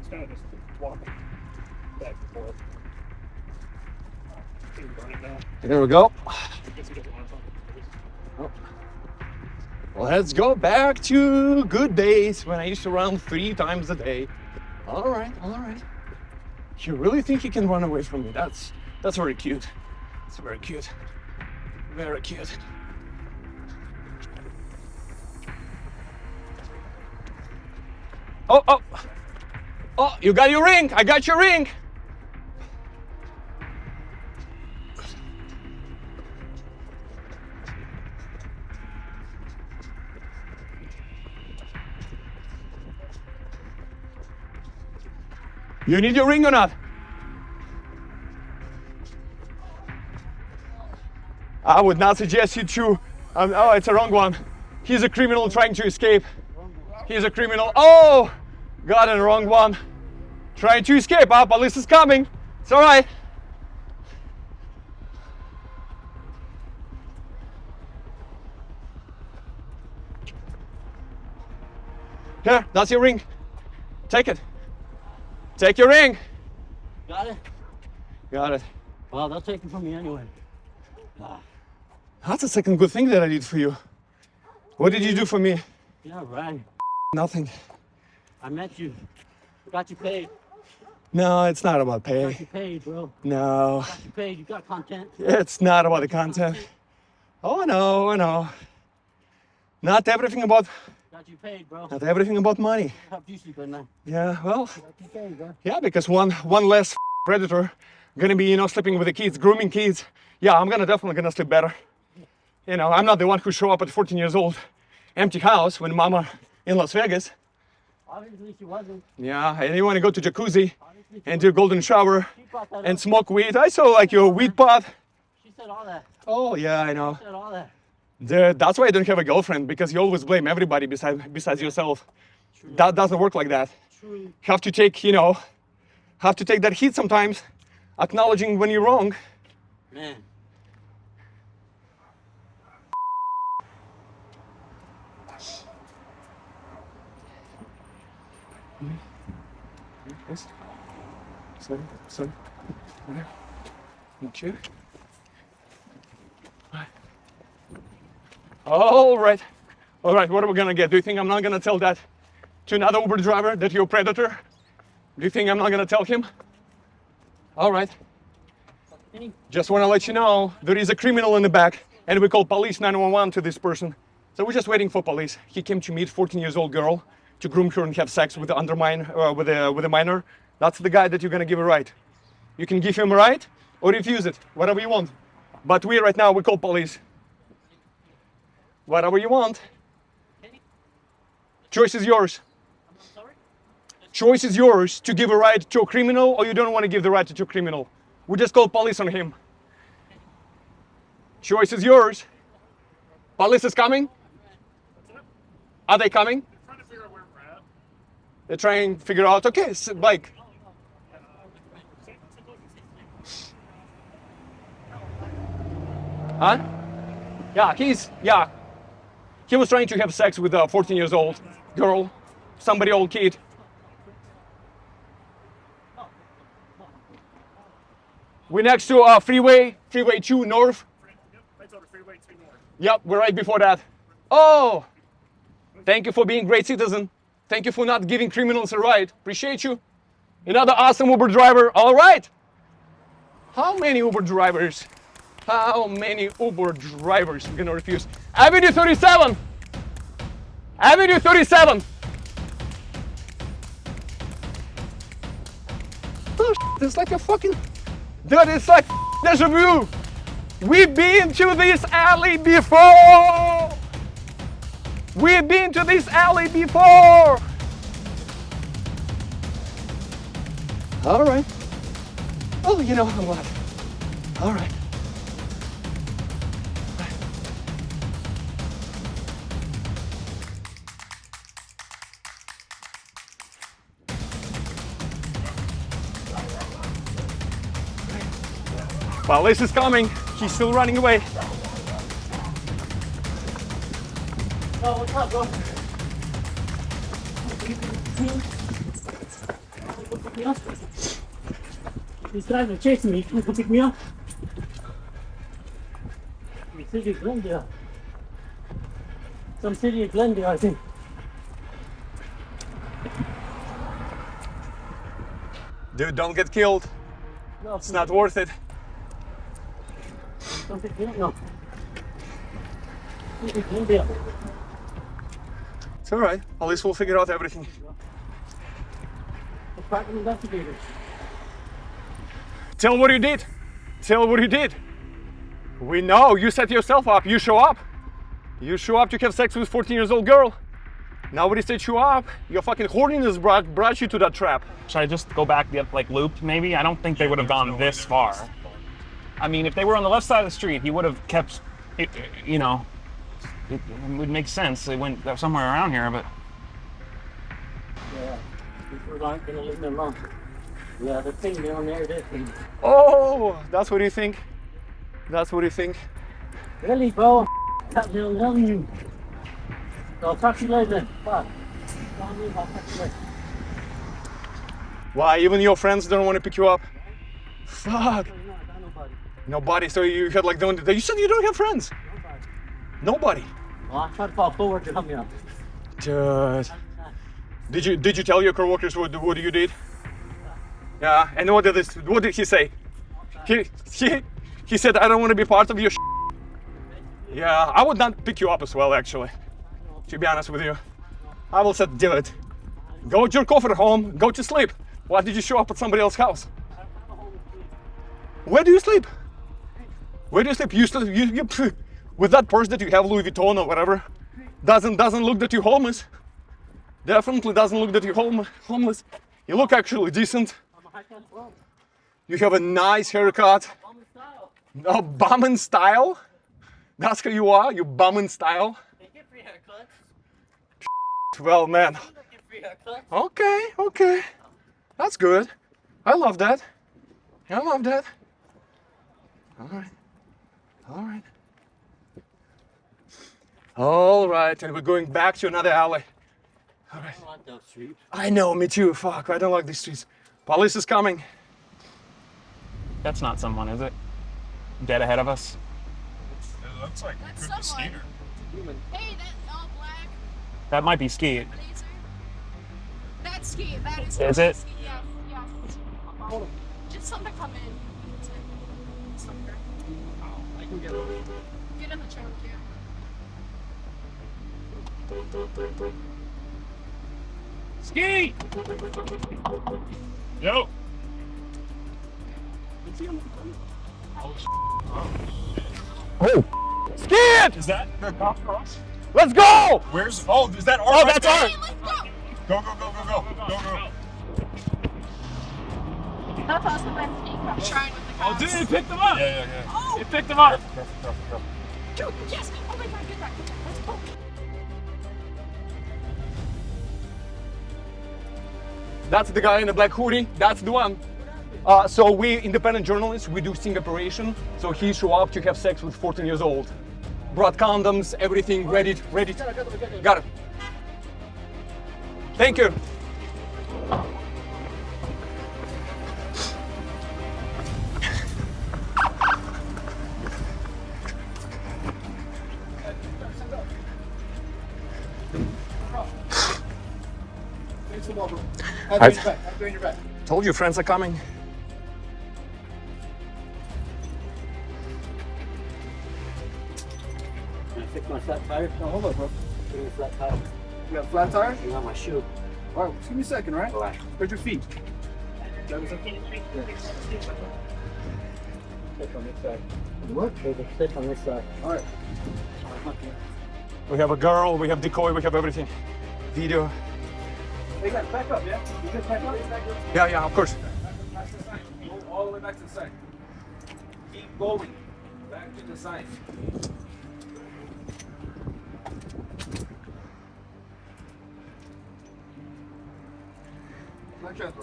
S9: He's kind of just walking back and forth.
S8: There we go. Let's go back to good days when I used to run three times a day. All right, all right. You really think you can run away from me? That's that's very cute. It's very cute. Very cute. Oh, oh, oh! You got your ring. I got your ring. You need your ring or not? I would not suggest you to. Um, oh, it's a wrong one. He's a criminal trying to escape. He's a criminal. Oh, got a wrong one. Trying to escape. Ah, police is coming. It's all right. Here, that's your ring. Take it. Take your ring.
S4: Got it?
S8: Got it.
S4: Well, they'll take it from me anyway.
S8: That's the second good thing that I did for you. What did you do for me?
S4: Yeah, right.
S8: Nothing.
S4: I met you. Got you paid.
S8: No, it's not about pay.
S4: Got you paid, bro.
S8: No,
S4: Got you paid. You got content.
S8: it's not about the content. Oh, I know, I know. Not everything about,
S4: You paid, bro.
S8: not everything about money.
S4: You sleep at night.
S8: Yeah, well,
S4: Got you paid, bro.
S8: yeah, because one, one less predator gonna be, you know, sleeping with the kids, grooming kids. Yeah, I'm gonna definitely gonna sleep better. You know, I'm not the one who show up at 14 years old, empty house when mama in Las Vegas.
S4: Obviously, she wasn't.
S8: Yeah, and you want to go to jacuzzi and do golden shower
S4: She brought that
S8: and
S4: up.
S8: smoke weed. I saw like your weed pot.
S4: She said all that.
S8: Oh yeah, I know.
S4: She said all that.
S8: The- that's why I don't have a girlfriend because you always blame everybody besides besides yourself. That doesn't work like that.
S4: True.
S8: Have to take, you know, have to take that heat sometimes, acknowledging when you're wrong.
S4: Man.
S8: Sorry, sorry. Thank you. All right. All right, what are we gonna get? Do you think I'm not gonna tell that to another Uber driver that you're a predator? Do you think I'm not gonna tell him? All right. Just wanna let you know there is a criminal in the back and we call police 911 to this person. So we're just waiting for police. He came to meet 14 years old girl to groom her and have sex with the undermine uh, with a with a minor. That's the guy that you're gonna give a right. You can give him a right or refuse it, whatever you want. But we right now we call police. Whatever you want. Choice is yours. Choice is yours to give a ride to a criminal or you don't want to give the ride to a criminal. We just call police on him. Choice is yours. Police is coming. Are they coming? They're trying to figure out, okay, s like, huh? Yeah, he's, yeah. He was trying to have sex with a 14 years old girl, somebody old kid. We're next to uh, freeway, freeway 2 north. Yep, we're right before that. Oh, thank you for being great citizen. Thank you for not giving criminals a ride. Appreciate you. Another awesome Uber driver. All right. How many Uber drivers? How many Uber drivers are gonna refuse? Avenue 37. Avenue 37. Oh, shit, it's like a fucking. Dude, it's like deja vu. We've been to this alley before. We've been to this alley before. All right. Oh, you know, I'm glad. All right. Police is coming. She's still running away.
S4: Oh, what's up, bro? Pick me. He's trying to chase me. Can you come pick me up? The city of Glendale. Some city of Glendale, I think.
S8: Dude, don't get killed.
S4: No,
S8: It's not worth it.
S4: No.
S8: It's all right. Police will figure out everything.
S4: Investigators.
S8: Tell what you did. Tell what you did. We know you set yourself up. You show up. You show up to have sex with 14 years old girl. Nobody set you up. Your fucking horniness brought, brought you to that trap.
S1: Should I just go back the like loop maybe? I don't think they would have gone this far. I mean, if they were on the left side of the street, he would have kept, it, you know, it, it would make sense. They went somewhere around here, but
S4: Yeah. People aren't gonna leave me alone. Yeah, the thing down there, this thing.
S8: Oh, that's what you think? That's what you think?
S4: Really, bro? I'm telling you. I'll talk to you later. Bye. I'll talk to you later.
S8: Why, even your friends don't want to pick you up? Fuck. Nobody. So you had like, don't, you said you don't have friends? Nobody.
S4: Well, I tried to fall forward to help me out.
S8: Dude. Did you did you tell your coworkers what what you did? Yeah. And what did this? What did he say? He he he said I don't want to be part of your. Yeah, I would not pick you up as well, actually. To be honest with you, I will say, do it. Go jerk off at home. Go to sleep. Why did you show up at somebody else's house? Where do you sleep? Where do you sleep? You still you, you with that purse that you have, Louis Vuitton or whatever. Doesn't doesn't look that you're homeless. Definitely doesn't look that you're home, homeless. You look actually decent. You have a nice haircut. No, bummin style. That's who you are. You bummin style. Well, man. Okay, okay. That's good. I love that. I love that. All right. All right. All right, and we're going back to another alley. All right. I like those streets. I know, me too. Fuck, I don't like these streets. Police is coming.
S1: that's not someone, is it? Dead ahead of us.
S2: It looks like
S3: That's
S2: could be
S3: someone. Hey, that's all black.
S1: That might be Ski.
S3: That's ski. That is.
S1: Is it?
S3: Ski. Yeah, yeah. Just something to come in. That's it. Somewhere.
S4: Oh, I can get
S3: Get in the trunk, yeah.
S1: Ski!
S2: Yo.
S1: Oh!
S8: Skid!
S2: Is that the cop cross?
S8: Let's go!
S2: Where's? Oh, is that our?
S8: Oh, that's
S2: there?
S8: ours.
S2: Go go go go go go go.
S3: That's also my ski. I'm trying with the
S1: Oh, dude, he picked them up!
S2: Yeah yeah yeah.
S3: Oh!
S1: He picked them up!
S2: Careful, careful, careful.
S3: Dude, yes! Oh my god, get back, get back. Let's go.
S8: That's the guy in the black hoodie. That's the one. Uh, so we independent journalists, we do sting operation. So he show up to have sex with 14 years old. Brought condoms, everything ready, ready. Got it. Thank you.
S9: I,
S8: Told you friends are coming.
S4: Can I fix my flat tire? No, hold on, bro. Give me a flat tire.
S9: you got a flat tire?
S4: You got my shoe.
S9: All right, just give me a second, right?
S4: Alright.
S9: Where's your feet?
S4: Sit on this side. What? Sit on this side.
S9: All right.
S8: We have a girl, we have decoy, we have everything. Video.
S9: Hey guys, back up, yeah? You guys back up?
S8: Yeah, yeah, of course.
S9: Back to the side. Go all the way back to the side. Keep going. Back to the side. Flat transfer.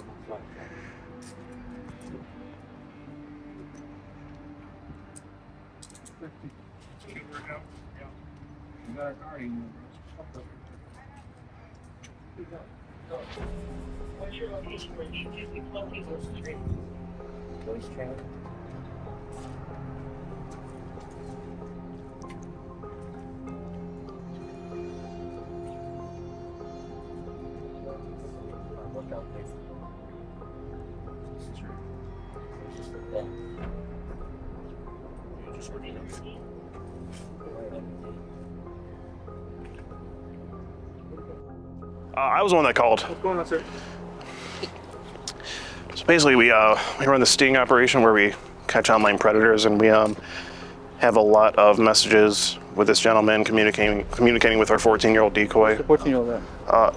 S9: You got a car, you
S4: What's your location where you can locate those street? Voice channel.
S2: Uh, I was the one that called.
S9: What's going on, sir?
S2: So basically, we uh, we run the sting operation where we catch online predators, and we um, have a lot of messages with this gentleman communicating communicating with our 14 year old decoy.
S14: 14 year old.
S2: Uh,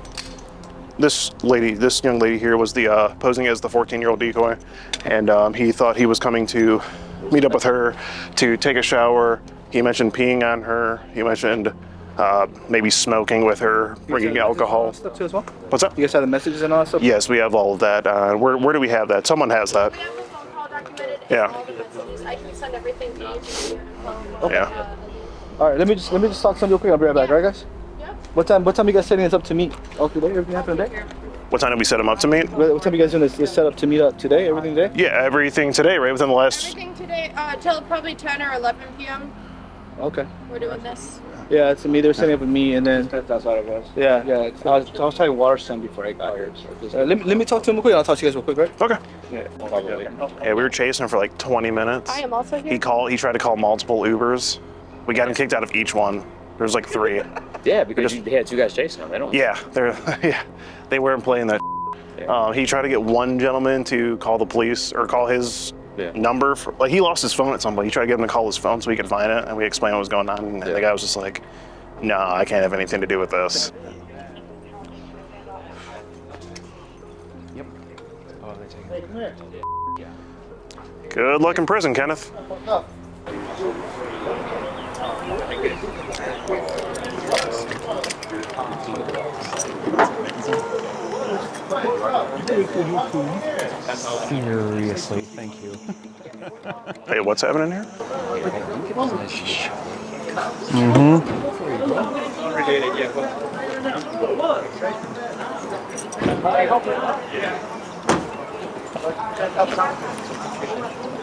S2: this lady, this young lady here, was the uh, posing as the 14 year old decoy, and um, he thought he was coming to meet up with her to take a shower. He mentioned peeing on her. He mentioned uh, maybe smoking with her, bringing alcohol.
S14: Stuff too as well.
S2: What's up?
S14: You guys have the messages and all that stuff.
S2: Yes, we have all of that. Uh, where, where do we have that? Someone has that. Yeah.
S3: I can send everything to you.
S2: Yeah.
S14: All right, let me just let me just talk something real quick. I'll be right back. All right, guys.
S3: Yep.
S14: What time? What time you guys setting this up to meet? All today? Everything happened today?
S2: What time did we set him up to meet?
S14: What what time you guys doing this, this setup to meet up today? Everything today?
S2: Yeah, everything today, right? Within the last.
S3: Everything today, uh, till probably 10 or 11 p.m.
S14: Okay.
S3: We're doing this.
S14: Yeah, it's me. They were setting up with me, and then that's what it was. Yeah, yeah. I was, I was trying Waterstone before I got here. So uh, let, me, let me talk to him real quick. I'll talk to you guys real quick, right?
S2: Okay.
S14: Yeah.
S2: Yeah, we were chasing him for like 20 minutes.
S3: I am also here.
S2: He called. He tried to call multiple Ubers. We got him kicked out of each one. There's like three.
S15: Yeah, because you, they had two guys chasing him. They don't.
S2: Yeah, they're yeah, they weren't playing that. Um, he tried to get one gentleman to call the police or call his number. For, like he lost his phone at some point. He tried to get him to call his phone so he could find it, and we explained what was going on. And the guy was just like, "No, I can't have anything to do with this." Good luck in prison, Kenneth.
S1: Seriously, thank you.
S2: Hey, what's happening here? Mhm.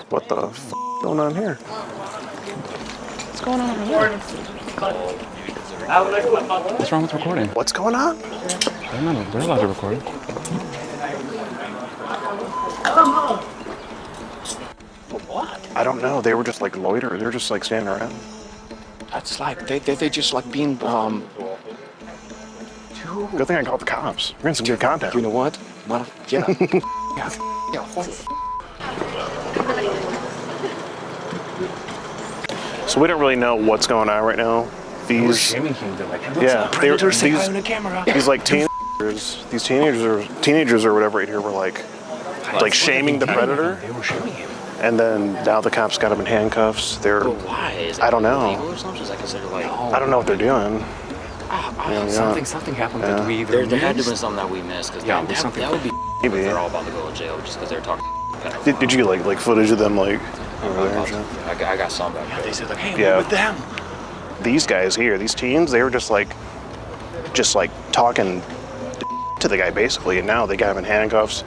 S2: What the f going on here?
S1: What's going on over What's wrong with recording?
S2: What's going on?
S1: They're not. They're allowed to record.
S2: I don't know. They were just like loiter. They were just like standing around.
S12: That's like they they, they just like being um.
S2: Good thing I called the cops. We're in some good contact.
S12: You know what? Well, yeah. yeah. Yeah.
S2: So we don't really know what's going on right now. These,
S12: shaming him. They're like,
S2: yeah, they were
S12: Predator? Say hi
S2: these,
S12: on the camera."
S2: these like teenagers, these teenagers or teenagers or whatever right here were like, like shaming the predator.
S12: They were shaming him.
S2: And then now the cops got him in handcuffs. They're,
S15: But why? Is that
S2: I don't know.
S15: illegal or something? Is that considered like?
S2: I don't know what they're doing.
S15: Ah,
S2: Yeah, yeah.
S12: Something something happened
S2: Yeah.
S12: that we either
S15: There, there had to have
S12: missed.
S15: been something that we missed because
S12: Yeah,
S15: that, that,
S12: something-
S15: that would be.
S2: Maybe.
S15: They're all about to go to jail just because they're talking.
S2: Did, did you get like like footage of them like over there?
S15: I, got- I got some back there.
S12: They said like, hey,
S2: Yeah.
S12: we're with them.
S2: These guys here, these teens, they were just like, just like talking to the guy basically, and now they got him in handcuffs.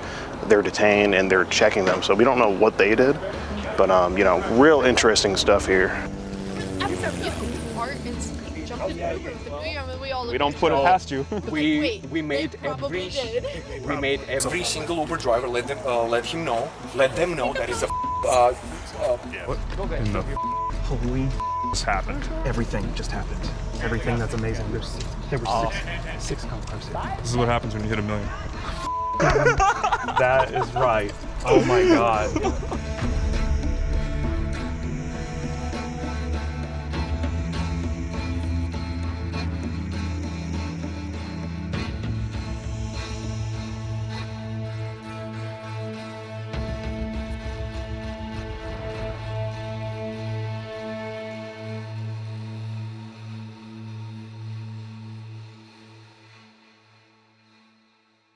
S2: They're detained and they're checking them. So we don't know what they did, but um, you know, real interesting stuff here.
S8: We don't put it past you.
S12: We
S3: Wait,
S12: we made every we made every single Uber driver let them uh, let him know let them know that is a uh, uh,
S1: In the holy just happened. Everything just happened. Everything that's amazing. There's there were six, six cars.
S5: This is what happens when you hit a million.
S1: That is right. Oh my god.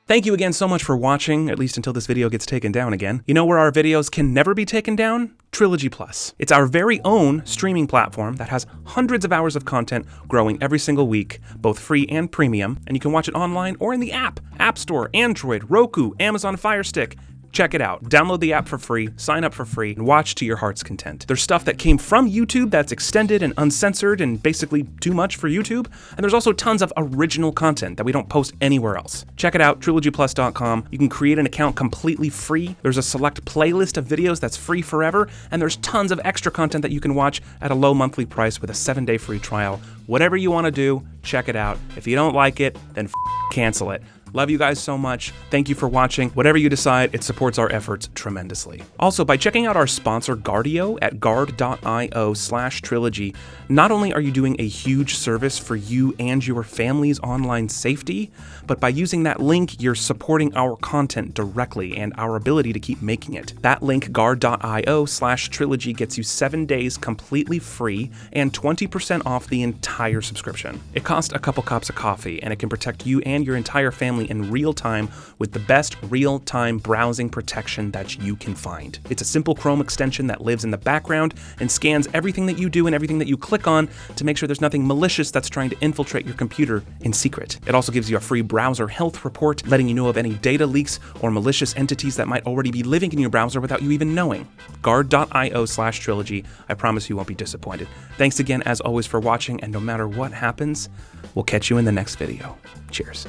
S1: Thank you again so much for watching, at least until this video gets taken down again. You know where our videos can never be taken down? Trilogy Plus. It's our very own streaming platform that has hundreds of hours of content growing every single week, both free and premium, and you can watch it online or in the app, App Store, Android, Roku, Amazon Fire Stick. Check it out. Download the app for free, sign up for free, and watch to your heart's content. There's stuff that came from YouTube that's extended and uncensored and basically too much for YouTube, and there's also tons of original content that we don't post anywhere else. Check it out, trilogyplus.com. You can create an account completely free. There's a select playlist of videos that's free forever, and there's tons of extra content that you can watch at a low monthly price with a seven day free trial. Whatever you want to do, check it out. If you don't like it, then cancel it. Love you guys so much. Thank you for watching. Whatever you decide, it supports our efforts tremendously. Also, by checking out our sponsor Guardio at guard.io slash trilogy, not only are you doing a huge service for you and your family's online safety, but by using that link, you're supporting our content directly and our ability to keep making it. That link, guard.io slash trilogy, gets you seven days completely free and 20% off the entire subscription. It costs a couple cups of coffee and it can protect you and your entire family in real time with the best real time browsing protection that you can find. It's a simple Chrome extension that lives in the background and scans everything that you do and everything that you click on to make sure there's nothing malicious that's trying to infiltrate your computer in secret. It also gives you a free browser health report, letting you know of any data leaks or malicious entities that might already be living in your browser without you even knowing. Guard.io slash trilogy. I promise you won't be disappointed. Thanks again, as always, for watching, and no matter what happens, we'll catch you in the next video. Cheers.